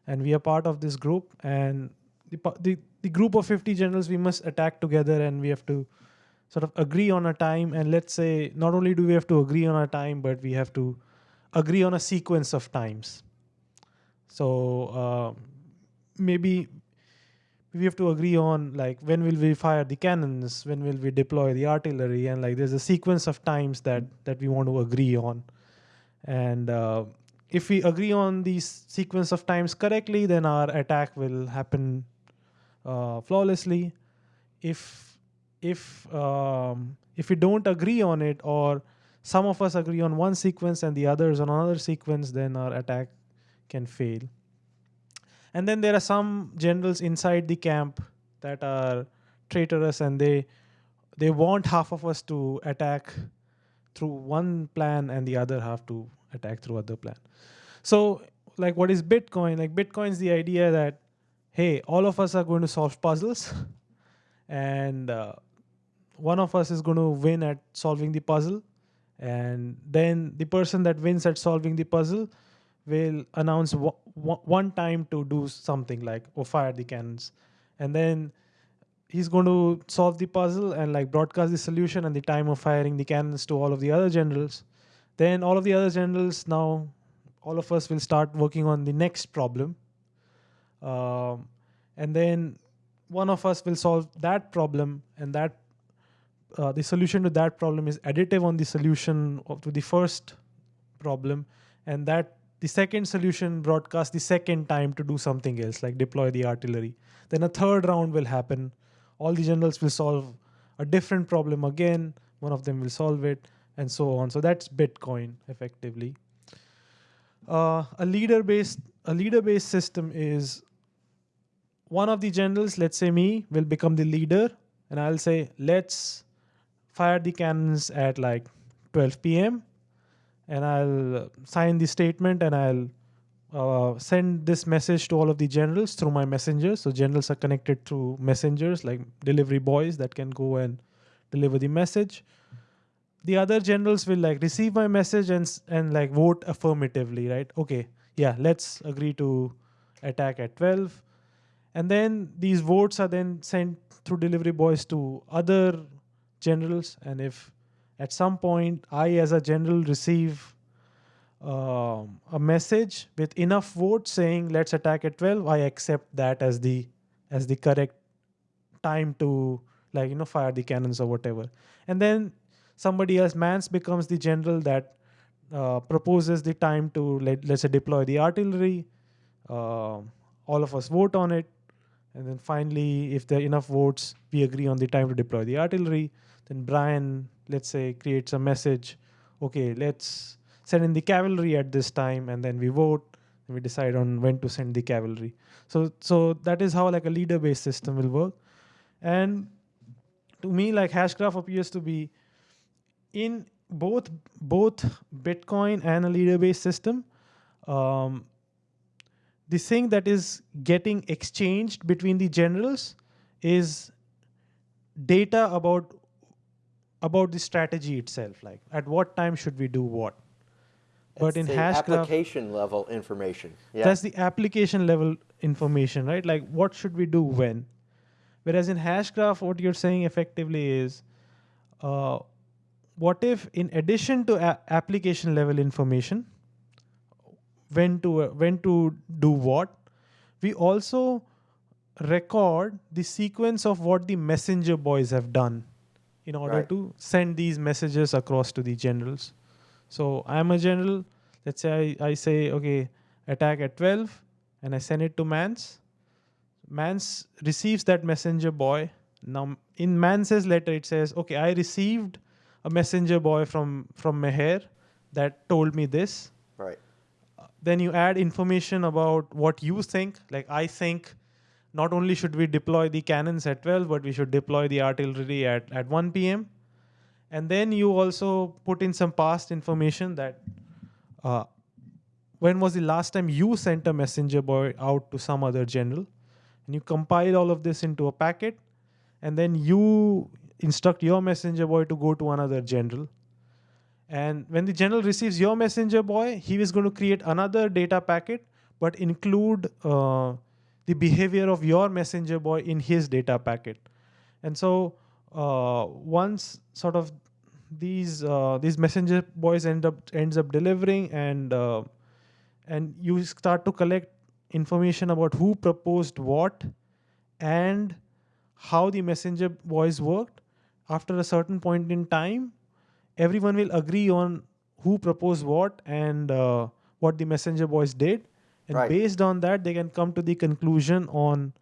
And we are part of this group. And the, the the group of 50 generals we must attack together and we have to sort of agree on a time. And let's say not only do we have to agree on a time but we have to agree on a sequence of times. So uh, maybe we have to agree on like when will we fire the cannons when will we deploy the artillery and like there's a sequence of times that that we want to agree on and uh, if we agree on these sequence of times correctly then our attack will happen uh, flawlessly. If if um, if we don't agree on it, or some of us agree on one sequence and the others on another sequence, then our attack can fail. And then there are some generals inside the camp that are traitorous and they they want half of us to attack through one plan and the other half to attack through other plan. So like what is Bitcoin? Like Bitcoin is the idea that hey, all of us are going to solve puzzles, and uh, one of us is going to win at solving the puzzle, and then the person that wins at solving the puzzle will announce one time to do something like or fire the cannons, and then he's going to solve the puzzle and like broadcast the solution and the time of firing the cannons to all of the other generals. Then all of the other generals now, all of us will start working on the next problem. Um, and then one of us will solve that problem and that uh, the solution to that problem is additive on the solution to the first problem. And that the second solution broadcasts the second time to do something else like deploy the artillery. Then a third round will happen. All the generals will solve a different problem again. One of them will solve it and so on. So that's bitcoin effectively. Uh, a leader based a leader based system is one of the generals, let's say me, will become the leader, and I'll say, let's fire the cannons at like 12 p.m. and I'll sign the statement and I'll uh, send this message to all of the generals through my messengers. So generals are connected through messengers like delivery boys that can go and deliver the message. The other generals will like receive my message and and like vote affirmatively, right? Okay, yeah, let's agree to attack at 12 and then these votes are then sent through delivery boys to other generals and if at some point i as a general receive um, a message with enough votes saying let's attack at 12 i accept that as the as the correct time to like you know fire the cannons or whatever. And then somebody else Mance becomes the general that uh, proposes the time to let, let's say deploy the artillery uh, all of us vote on it. And then finally, if there are enough votes, we agree on the time to deploy the artillery. Then Brian let's say creates a message okay let's send in the cavalry at this time and then we vote and we decide on when to send the cavalry. So so that is how like a leader based system will work. And to me like hashgraph appears to be in both both bitcoin and a leader based system um, the thing that is getting exchanged between the generals is data about about the strategy itself like at what time should we do what? But in hashgraph application level information yeah. that's the application level information right? Like what should we do when? Whereas in hashgraph what you're saying effectively is uh, what if in addition to application level information when to uh, when to do what we also record the sequence of what the messenger boys have done in order right. to send these messages across to the generals. So i'm a general. Let's say I, I say okay attack at 12 and i send it to Mance. Mance receives that messenger boy. Now in Mance's letter it says okay i received a messenger boy from from meher that told me this. Right. Then you add information about what you think. Like I think not only should we deploy the cannons at 12, but we should deploy the artillery at, at 1 p.m. And then you also put in some past information that uh, when was the last time you sent a messenger boy out to some other general? And you compile all of this into a packet, and then you instruct your messenger boy to go to another general and when the general receives your messenger boy, he is going to create another data packet, but include uh, the behavior of your messenger boy in his data packet. And so uh, once sort of these uh, these messenger boys end up ends up delivering and uh, and you start to collect information about who proposed what and how the messenger boys worked after a certain point in time everyone will agree on who proposed what and uh, what the messenger boys did and right. based on that they can come to the conclusion on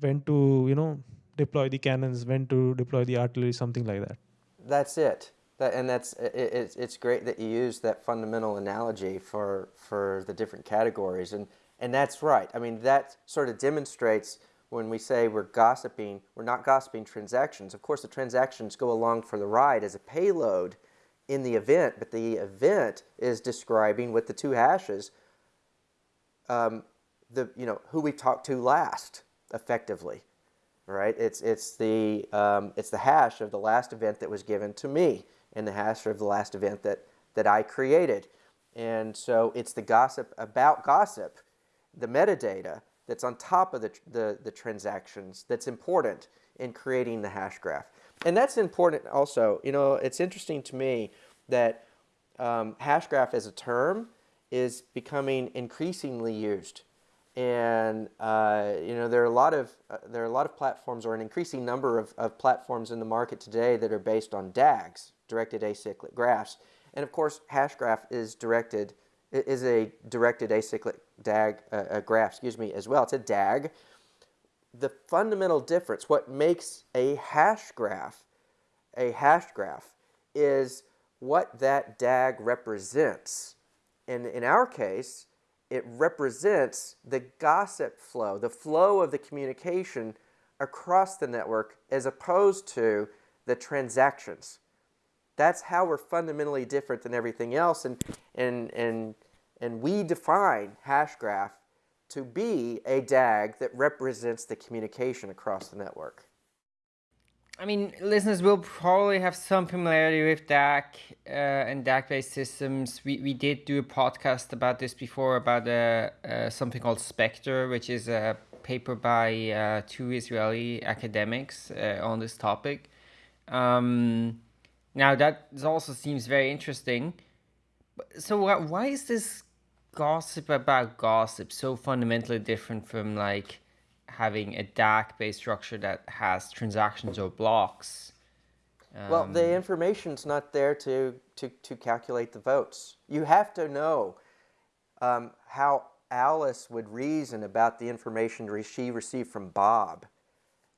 when to you know deploy the cannons when to deploy the artillery something like that. That's it. That, and that's it, it's, it's great that you use that fundamental analogy for for the different categories. And and that's right. I mean that sort of demonstrates when we say we're gossiping we're not gossiping transactions. Of course the transactions go along for the ride as a payload in the event, but the event is describing with the two hashes um, the you know who we talked to last effectively, right? It's it's the um, it's the hash of the last event that was given to me, and the hash of the last event that that I created, and so it's the gossip about gossip, the metadata that's on top of the the, the transactions that's important in creating the hash graph. And that's important also. You know, it's interesting to me that um, hashgraph as a term is becoming increasingly used. And uh, you know there are a lot of uh, there are a lot of platforms, or an increasing number of, of platforms in the market today that are based on DAGs, directed acyclic graphs. And of course, hashgraph is directed is a directed acyclic DAG uh, graph, excuse me, as well. It's a DAG, the fundamental difference, what makes a hash graph a hash graph, is what that DAG represents. And in our case, it represents the gossip flow, the flow of the communication across the network as opposed to the transactions. That's how we're fundamentally different than everything else. And, and, and, and we define Hashgraph to be a DAG that represents the communication across the network. I mean, listeners will probably have some familiarity with DAG uh, and DAG-based systems. We, we did do a podcast about this before about uh, uh, something called Spectre, which is a paper by uh, two Israeli academics uh, on this topic. Um, now that also seems very interesting. So why is this gossip about gossip so fundamentally different from like having a DAG-based structure that has transactions or blocks? Um, well, the um, information's not there to, to, to calculate the votes. You have to know um, how Alice would reason about the information she received from Bob.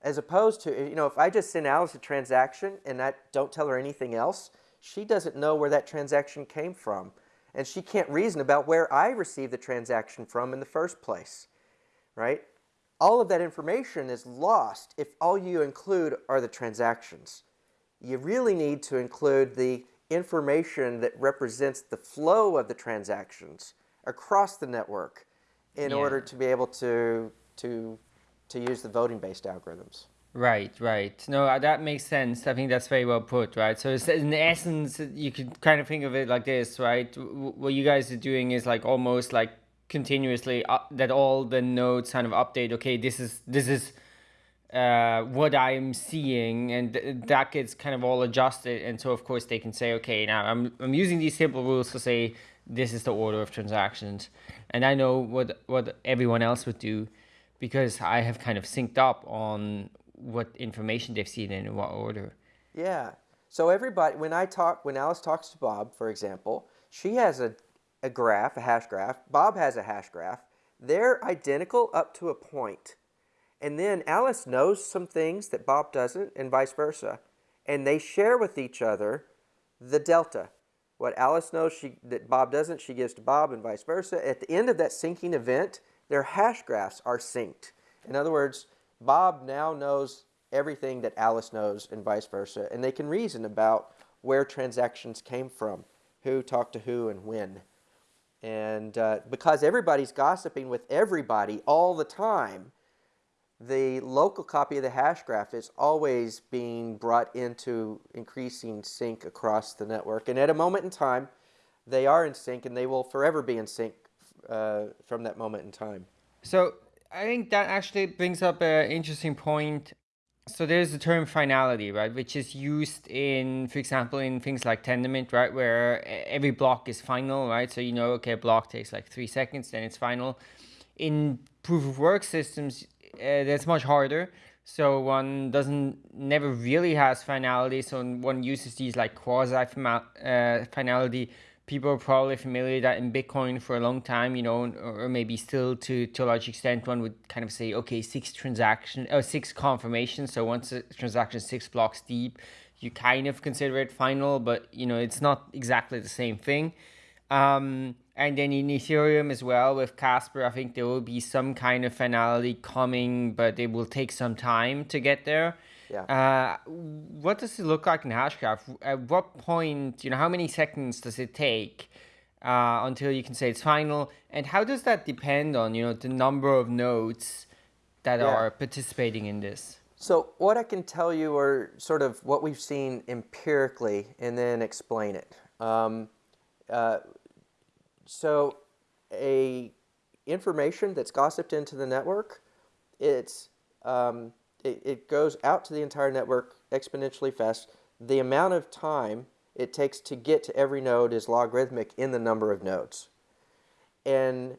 As opposed to, you know, if I just send Alice a transaction and I don't tell her anything else, she doesn't know where that transaction came from. And she can't reason about where I received the transaction from in the first place, right? All of that information is lost if all you include are the transactions. You really need to include the information that represents the flow of the transactions across the network in Yeah. order to be able to, to, to use the voting-based algorithms. Right, right. No, uh, that makes sense. I think that's very well put, right? So in essence, you could kind of think of it like this, right? What you guys are doing is like almost like continuously up, that all the nodes kind of update. Okay, this is this is uh, what I'm seeing, and th- that gets kind of all adjusted. And so, of course, they can say, okay, now I'm I'm using these simple rules to say this is the order of transactions, and I know what what everyone else would do because I have kind of synced up on what information they've seen and in what order. Yeah. So everybody, when I talk, when Alice talks to Bob, for example, she has a, a graph, a hash graph. Bob has a hash graph. They're identical up to a point. And then Alice knows some things that Bob doesn't, and vice versa. And they share with each other the delta. What Alice knows she, that Bob doesn't, she gives to Bob, and vice versa. At the end of that syncing event, their hash graphs are synced. In other words, Bob now knows everything that Alice knows, and vice versa. And they can reason about where transactions came from, who talked to who, and when. And uh, because everybody's gossiping with everybody all the time, the local copy of the hash graph is always being brought into increasing sync across the network. And at a moment in time, they are in sync and they will forever be in sync uh, from that moment in time. So I think that actually brings up an interesting point. So there's the term finality, right, which is used in, for example, in things like Tendermint, right, where every block is final, right? So you know, okay, block takes like three seconds, then it's final. In proof of work systems, uh, that's much harder. So one doesn't never really has finality. So one uses these like quasi uh, finality. People are probably familiar that in Bitcoin for a long time, you know, or or maybe still to to a large extent, one would kind of say, okay, six transaction, six confirmations. So once a transaction is six blocks deep, you kind of consider it final, but you know, it's not exactly the same thing. Um, and then in Ethereum as well with Casper, I think there will be some kind of finality coming, but it will take some time to get there. Yeah. Uh, what does it look like in Hashgraph? At what point, you know, how many seconds does it take uh, until you can say it's final? And how does that depend on, you know, the number of nodes that Yeah. are participating in this? So what I can tell you are sort of what we've seen empirically and then explain it. Um, uh, so a information that's gossiped into the network, it's um, it, it goes out to the entire network exponentially fast. The amount of time it takes to get to every node is logarithmic in the number of nodes. And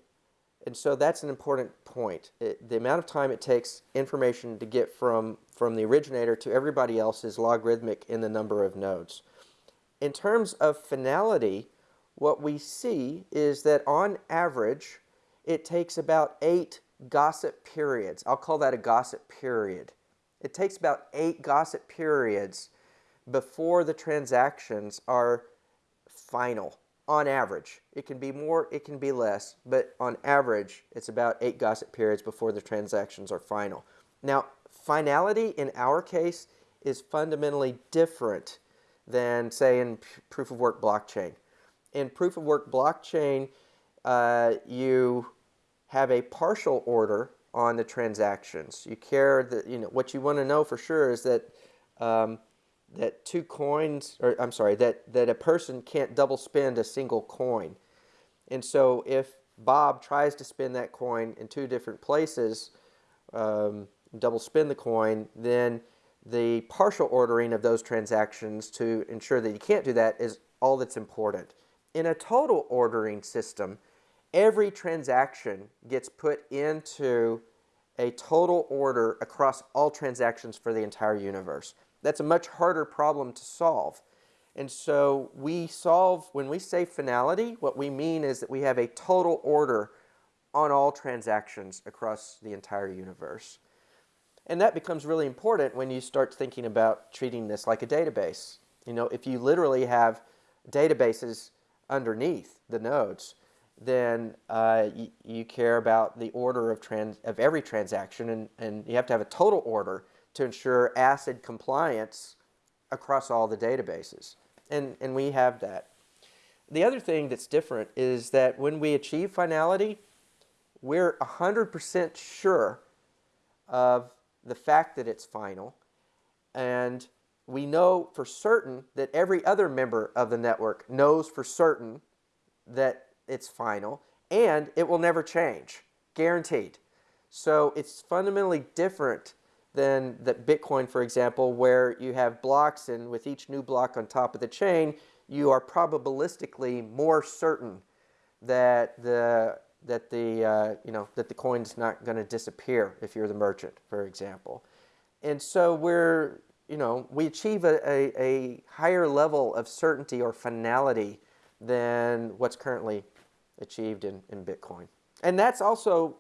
and so that's an important point. It, the amount of time it takes information to get from, from the originator to everybody else is logarithmic in the number of nodes. In terms of finality, what we see is that on average, it takes about eight gossip periods. I'll call that a gossip period. It takes about eight gossip periods before the transactions are final on average. It can be more, it can be less, but on average, it's about eight gossip periods before the transactions are final. Now, finality in our case is fundamentally different than, say, in proof of work blockchain. In proof of work blockchain, uh, you have a partial order on the transactions. You care that, you know, what you want to know for sure is that um, that two coins, or I'm sorry, that, that a person can't double spend a single coin. And so if Bob tries to spend that coin in two different places, um, double spend the coin, then the partial ordering of those transactions to ensure that you can't do that is all that's important. In a total ordering system, every transaction gets put into a total order across all transactions for the entire universe. That's a much harder problem to solve. And so we solve, when we say finality, what we mean is that we have a total order on all transactions across the entire universe. And that becomes really important when you start thinking about treating this like a database. You know, if you literally have databases underneath the nodes, then uh, you, care about the order of, trans of every transaction, and, and you have to have a total order to ensure ACID compliance across all the databases. And, and we have that. The other thing that's different is that when we achieve finality, we're 100% sure of the fact that it's final, and we know for certain that every other member of the network knows for certain that it's final, and it will never change, guaranteed. So it's fundamentally different than that Bitcoin, for example, where you have blocks, and with each new block on top of the chain, you are probabilistically more certain that the that the uh, you know that the coin's not going to disappear if you're the merchant, for example. And so we're you know we achieve a, a, a higher level of certainty or finality than what's currently achieved in, in Bitcoin. And that's also,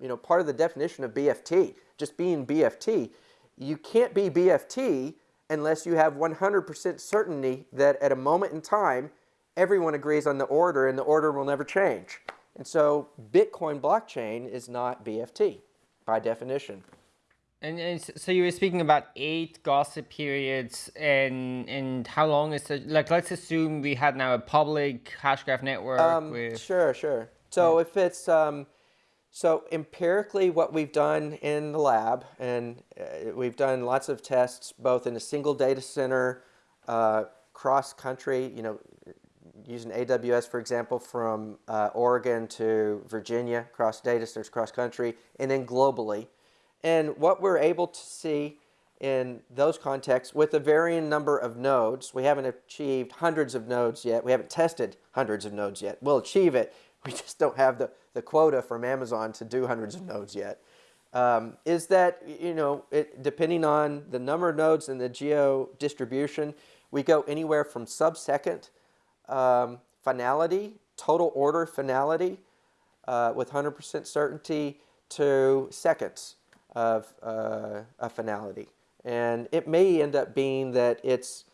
you know, part of the definition of BFT, just being BFT. You can't be BFT unless you have 100% certainty that at a moment in time, everyone agrees on the order and the order will never change. And so Bitcoin blockchain is not BFT by definition. And, and, so you were speaking about eight gossip periods and and how long is it? Like, let's assume we had now a public hashgraph network. Um, with... Sure, sure. So yeah. if it's um, so empirically, what we've done in the lab, and uh, we've done lots of tests, both in a single data center, uh, cross country. You know, using AWS, for example, from uh, Oregon to Virginia, cross data centers, cross country, and then globally. And what we're able to see in those contexts with a varying number of nodes, we haven't achieved hundreds of nodes yet. We haven't tested hundreds of nodes yet. We'll achieve it. We just don't have the, the quota from Amazon to do hundreds of nodes yet. Um, is that, you know, it, depending on the number of nodes and the geo distribution, we go anywhere from sub-second um, finality, total order finality uh, with 100% certainty to seconds of uh, a finality. And it may end up being that it's,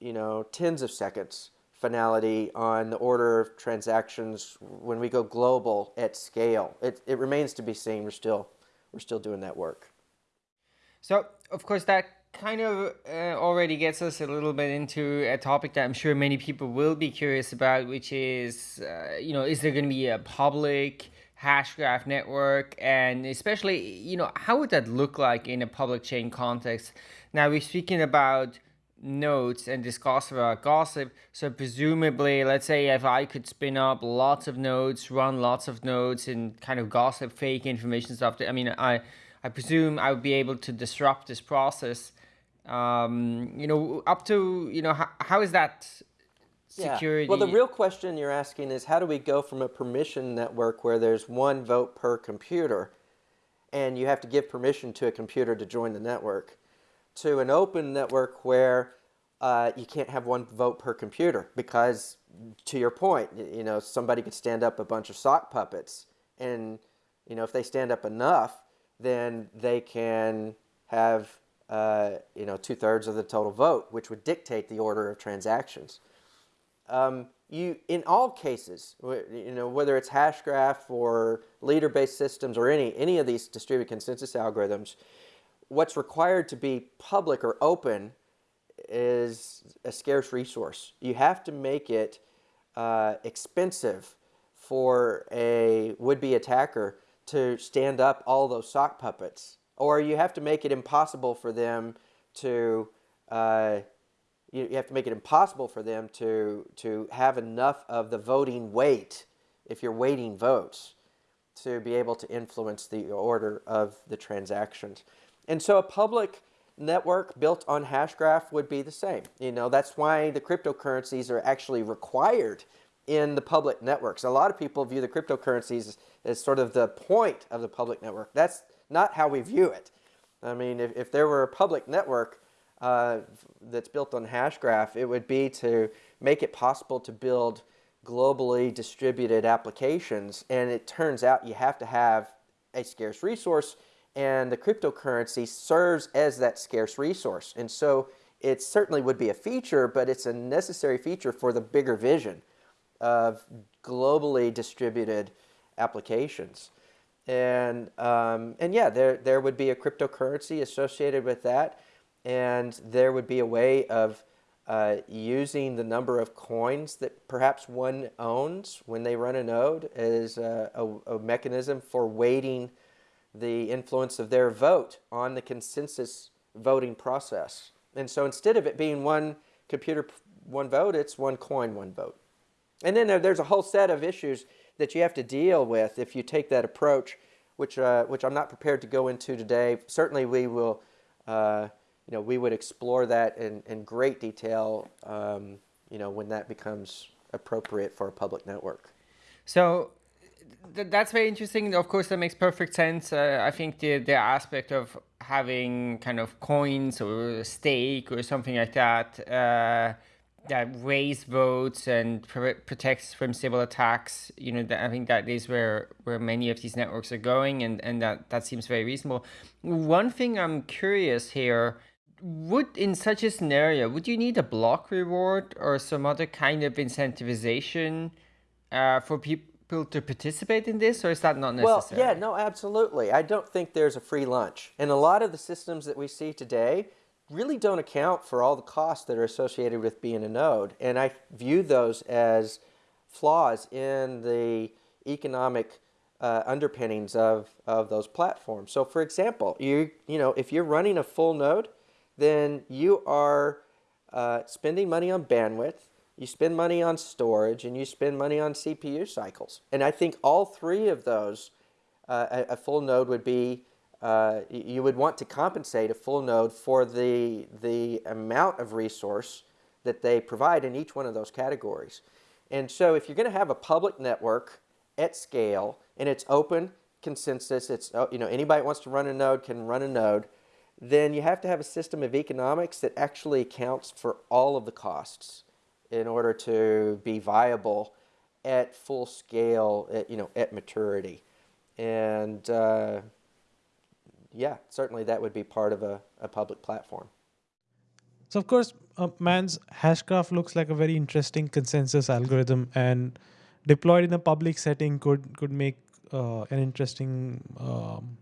you know, tens of seconds finality on the order of transactions when we go global at scale. It, it remains to be seen. We're still, we're still doing that work. So, of course, that kind of uh, already gets us a little bit into a topic that I'm sure many people will be curious about, which is, uh, you know, is there going to be a public hashgraph network and especially you know how would that look like in a public chain context? Now we're speaking about nodes and discuss about gossip. So presumably let's say if i could spin up lots of nodes run lots of nodes and kind of gossip fake information stuff i mean i i presume i would be able to disrupt this process. Um you know up to you know how, how is that security. Yeah. Well, the real question you're asking is how do we go from a permission network where there's one vote per computer and you have to give permission to a computer to join the network to an open network where uh, you can't have one vote per computer because to your point, you know, somebody could stand up a bunch of sock puppets and, you know, if they stand up enough, then they can have, uh, you know, two thirds of the total vote, which would dictate the order of transactions um, you in all cases, you know, whether it's Hashgraph or leader-based systems or any any of these distributed consensus algorithms, what's required to be public or open is a scarce resource. You have to make it uh, expensive for a would-be attacker to stand up all those sock puppets, or you have to make it impossible for them to uh, you, you have to make it impossible for them to, to have enough of the voting weight, if you're weighting votes, to be able to influence the order of the transactions. And so a public network built on Hashgraph would be the same. You know, that's why the cryptocurrencies are actually required in the public networks. A lot of people view the cryptocurrencies as, as sort of the point of the public network. That's not how we view it. I mean, if, if there were a public network, uh, that's built on Hashgraph, it would be to make it possible to build globally distributed applications. And it turns out you have to have a scarce resource And the cryptocurrency serves as that scarce resource. And so it certainly would be a feature, but it's a necessary feature for the bigger vision of globally distributed applications. And, um, and yeah, there, there would be a cryptocurrency associated with that, and there would be a way of uh, using the number of coins that perhaps one owns when they run a node as a, a, a mechanism for weighting the influence of their vote on the consensus voting process. And so instead of it being one computer, one vote, it's one coin, one vote. And then there's a whole set of issues that you have to deal with if you take that approach, which, uh, which I'm not prepared to go into today. Certainly we will, uh, you know, we would explore that in, in great detail, um, you know, when that becomes appropriate for a public network. So th that's very interesting. Of course, that makes perfect sense. Uh, I think the, the aspect of having kind of coins or stake or something like that uh, that raise votes and pr protects from Sybil attacks. You know, I think that is where where many of these networks are going, and and that that seems very reasonable. One thing I'm curious here. Would in such a scenario, would you need a block reward or some other kind of incentivization uh, for people to participate in this, or is that not necessary? Well, yeah, no, absolutely. I don't think there's a free lunch. And a lot of the systems that we see today really don't account for all the costs that are associated with being a node. And I view those as flaws in the economic uh, underpinnings of, of those platforms. So for example, you, you know, if you're running a full node, then you are uh, spending money on bandwidth, you spend money on storage, and you spend money on CPU cycles. And I think all three of those, uh, a, a, full node would be, uh, you would want to compensate a full node for the, the amount of resource that they provide in each one of those categories. And so if you're going to have a public network at scale, and it's open consensus, it's, uh, you know, anybody wants to run a node can run a node, then you have to have a system of economics that actually accounts for all of the costs in order to be viable at full scale, at, you know, at maturity. And uh, yeah, certainly that would be part of a, a public platform. So of course, uh, Mance Hashgraph looks like a very interesting consensus algorithm, and deployed in a public setting could could make uh, an interesting um,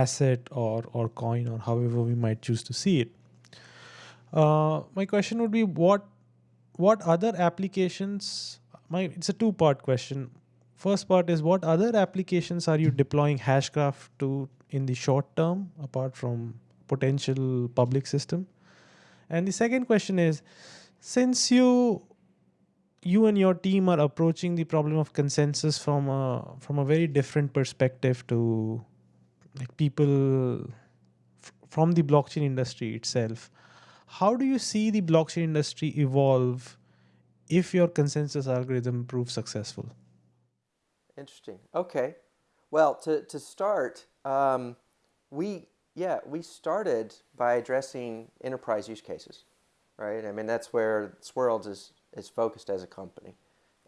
asset or or coin or however we might choose to see it. Uh, my question would be what what other applications my it's a two part question first part is what other applications are you deploying hashgraph to in the short term apart from potential public system and the second question is since you you and your team are approaching the problem of consensus from a from a very different perspective to like people from the blockchain industry itself how do you see the blockchain industry evolve if your consensus algorithm proves successful? Interesting. Okay. Well, to, to start, um, we, yeah, we started by addressing enterprise use cases, right? I mean, that's where Swirlds is, is focused as a company.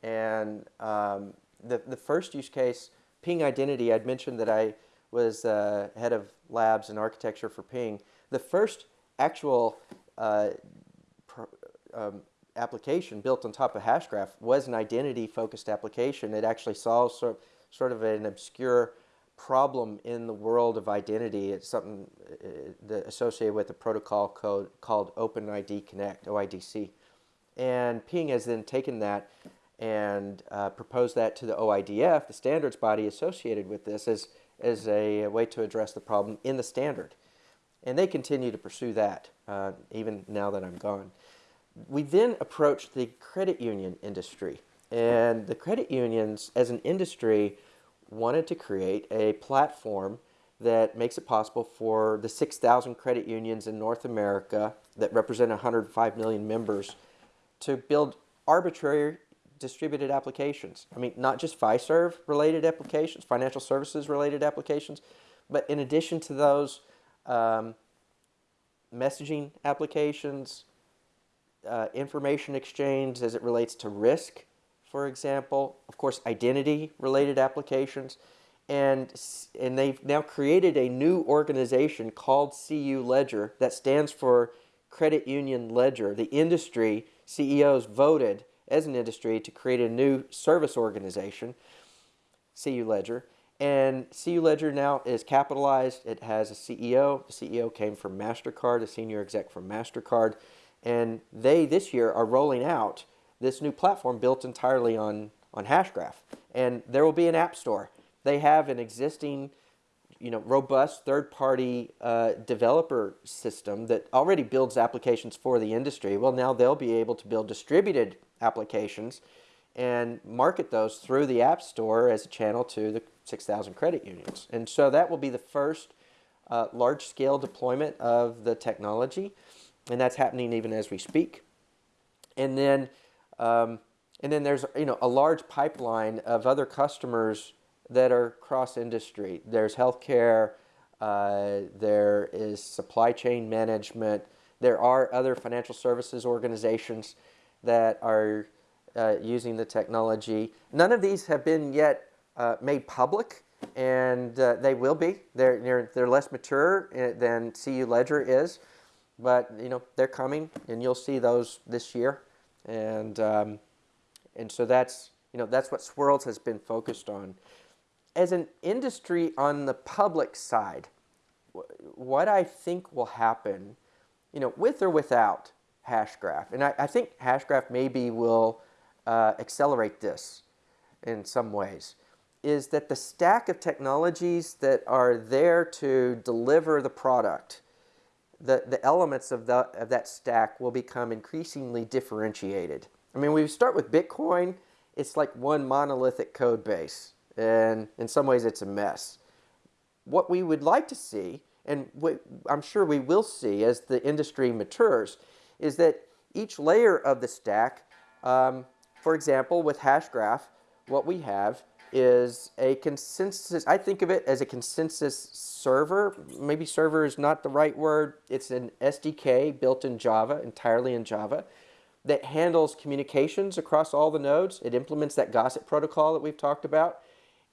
And um, the, the first use case, Ping Identity, I'd mentioned that I was uh, head of labs and architecture for Ping. The first actual uh, um, application built on top of Hashgraph was an identity-focused application. It actually solves sort, sort of an obscure problem in the world of identity. It's something uh, associated with a protocol code called OpenID Connect, OIDC. And Ping has then taken that and uh, proposed that to the OIDF, the standards body associated with this, as, as a way to address the problem in the standard. And they continue to pursue that, uh, even now that I'm gone. We then approached the credit union industry. And the credit unions, as an industry, wanted to create a platform that makes it possible for the 6,000 credit unions in North America that represent 105 million members to build arbitrary distributed applications. I mean, not just FinServ related applications, financial services related applications, but in addition to those, um, messaging applications, uh, information exchange as it relates to risk, for example, of course, identity related applications, and and they've now created a new organization called CU Ledger that stands for Credit Union Ledger. The industry CEOs voted as an industry to create a new service organization, CU Ledger. And CU Ledger now is capitalized. It has a CEO. The CEO came from MasterCard, a senior exec from MasterCard. And they, this year, are rolling out this new platform built entirely on, on Hashgraph. And there will be an app store. They have an existing you know, robust third-party uh, developer system that already builds applications for the industry. Well, now they'll be able to build distributed applications and market those through the App Store as a channel to the 6,000 credit unions. And so that will be the first uh, large-scale deployment of the technology, and that's happening even as we speak. And then, um, and then there's you know a large pipeline of other customers that are cross industry. There's healthcare, uh, there is supply chain management, there are other financial services organizations that are uh, using the technology. None of these have been yet uh, made public, and uh, they will be. They're, they're, they're less mature uh, than CU Ledger is, but you know they're coming, and you'll see those this year. And um, and so that's you know that's what Swirlds has been focused on as an industry on the public side, what I think will happen, you know, with or without Hashgraph, and I, I think Hashgraph maybe will uh, accelerate this in some ways, is that the stack of technologies that are there to deliver the product, the, the elements of, the, of that stack will become increasingly differentiated. I mean, we start with Bitcoin, it's like one monolithic code base and in some ways it's a mess. What we would like to see, and I'm sure we will see as the industry matures, is that each layer of the stack, um, for example, with Hashgraph, what we have is a consensus, I think of it as a consensus server. Maybe server is not the right word. It's an SDK built in Java, entirely in Java, that handles communications across all the nodes. It implements that gossip protocol that we've talked about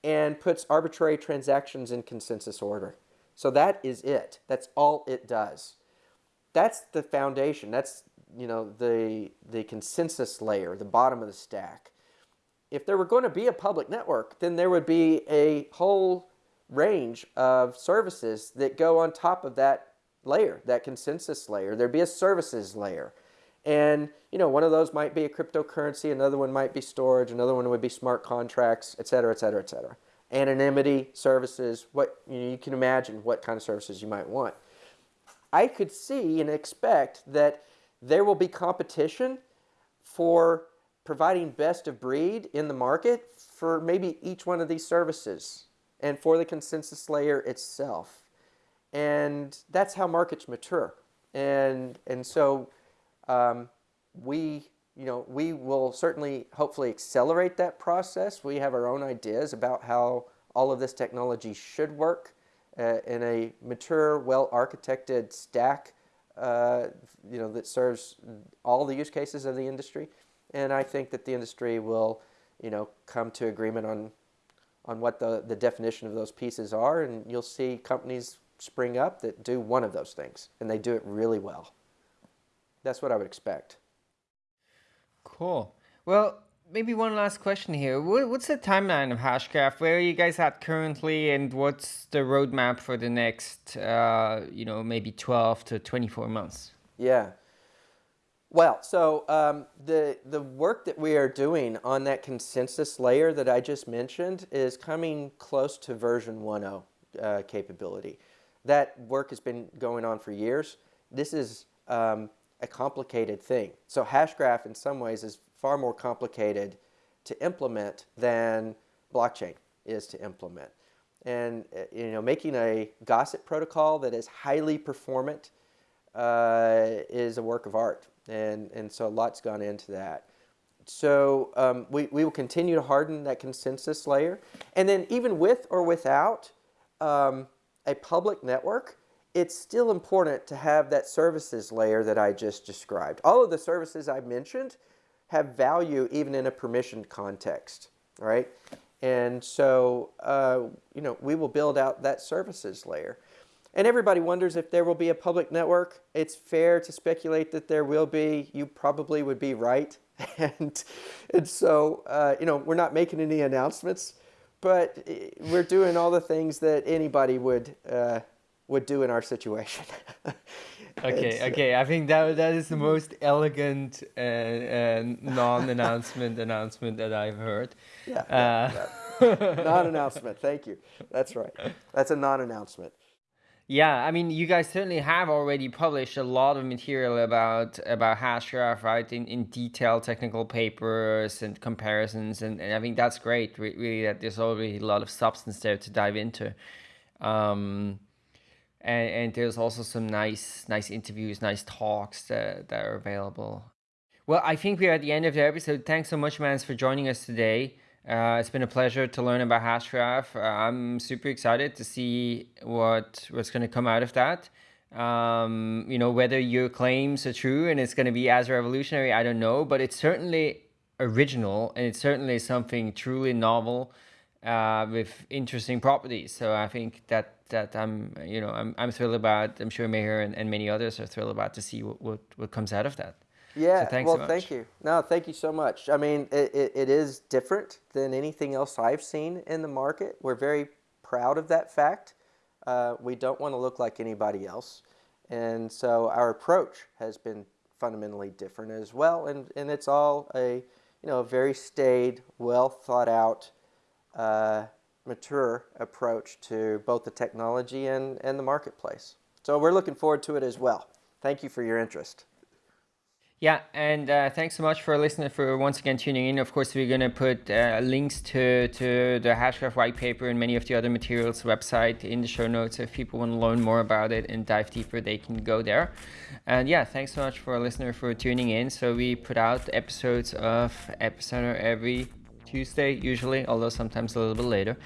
and puts arbitrary transactions in consensus order. So that is it. That's all it does. That's the foundation. That's you know the the consensus layer, the bottom of the stack. If there were going to be a public network, then there would be a whole range of services that go on top of that layer, that consensus layer. There'd be a services layer. And you know, one of those might be a cryptocurrency, another one might be storage, another one would be smart contracts, et cetera, et cetera, et cetera. Anonymity services, what you, know, you can imagine what kind of services you might want. I could see and expect that there will be competition for providing best of breed in the market for maybe each one of these services and for the consensus layer itself. And that's how markets mature. And, and so um, we, you know, we will certainly hopefully accelerate that process. We have our own ideas about how all of this technology should work uh, in a mature, well-architected stack, uh, you know, that serves all the use cases of the industry. And I think that the industry will, you know, come to agreement on on what the, the definition of those pieces are, and you'll see companies spring up that do one of those things, and they do it really well. That's what I would expect. Cool. Well, maybe one last question here. What's the timeline of Hashgraph? Where are you guys at currently, and what's the roadmap for the next, uh, you know, maybe 12 to 24 months? Yeah. Well, so um, the the work that we are doing on that consensus layer that I just mentioned is coming close to version 1.0 uh, capability. That work has been going on for years. This is um, a complicated thing. So Hashgraph in some ways is far more complicated to implement than blockchain is to implement. And uh, you know, making a gossip protocol that is highly performant uh, is a work of art. And, and so a lot's gone into that. So um, we, we will continue to harden that consensus layer. And then even with or without um, a public network, it's still important to have that services layer that I just described. All of the services I mentioned have value even in a permissioned context, right? And so, uh, you know, we will build out that services layer. And everybody wonders if there will be a public network. It's fair to speculate that there will be. You probably would be right. and, and so, uh, you know, we're not making any announcements, but eh, we're doing all the things that anybody would, uh, would do in our situation. okay, okay. I think that that is the most elegant uh, uh, non-announcement announcement that I've heard. Yeah, yeah, uh, yeah. non-announcement. Thank you. That's right. That's a non-announcement. Yeah, I mean, you guys certainly have already published a lot of material about about Hashgraph, right? In in detailed technical papers and comparisons, and, and I think that's great. Really, that there's already a lot of substance there to dive into. Um, and, and there's also some nice nice interviews, nice talks that, that are available. Well, I think we're at the end of the episode. Thanks so much, Mance, for joining us today. Uh, it's been a pleasure to learn about Hashgraph. Uh, I'm super excited to see what what's going to come out of that. Um, you know, whether your claims are true and it's going to be as revolutionary, I don't know, but it's certainly original and it's certainly something truly novel uh, with interesting properties. So I think that that I'm you know I'm I'm thrilled about. I'm sure Meher and, and many others are thrilled about to see what what, what comes out of that. Yeah, so well, so thank you. No, thank you so much. I mean, it, it, it is different than anything else I've seen in the market. We're very proud of that fact. Uh, we don't want to look like anybody else. And so our approach has been fundamentally different as well. And, and it's all a, you know, a very staid, well thought out, uh, mature approach to both the technology and, and the marketplace. So we're looking forward to it as well. Thank you for your interest. Yeah, and uh, thanks so much for listening, for once again tuning in. Of course, we're going to put uh, links to, to the Hashgraph white paper and many of the other materials website in the show notes. If people want to learn more about it and dive deeper, they can go there. And yeah, thanks so much for listener for tuning in. So we put out episodes of Epicenter every Tuesday usually, although sometimes a little bit later.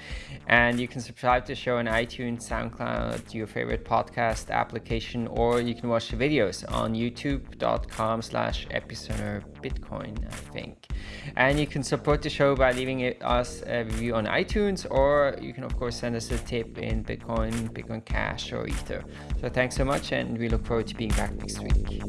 And you can subscribe to the show on iTunes, SoundCloud, your favorite podcast application, or you can watch the videos on youtube.com slash epicenter bitcoin, I think. And you can support the show by leaving it, us a review on iTunes, or you can of course send us a tip in Bitcoin, Bitcoin Cash, or Ether. So thanks so much, and we look forward to being back next week.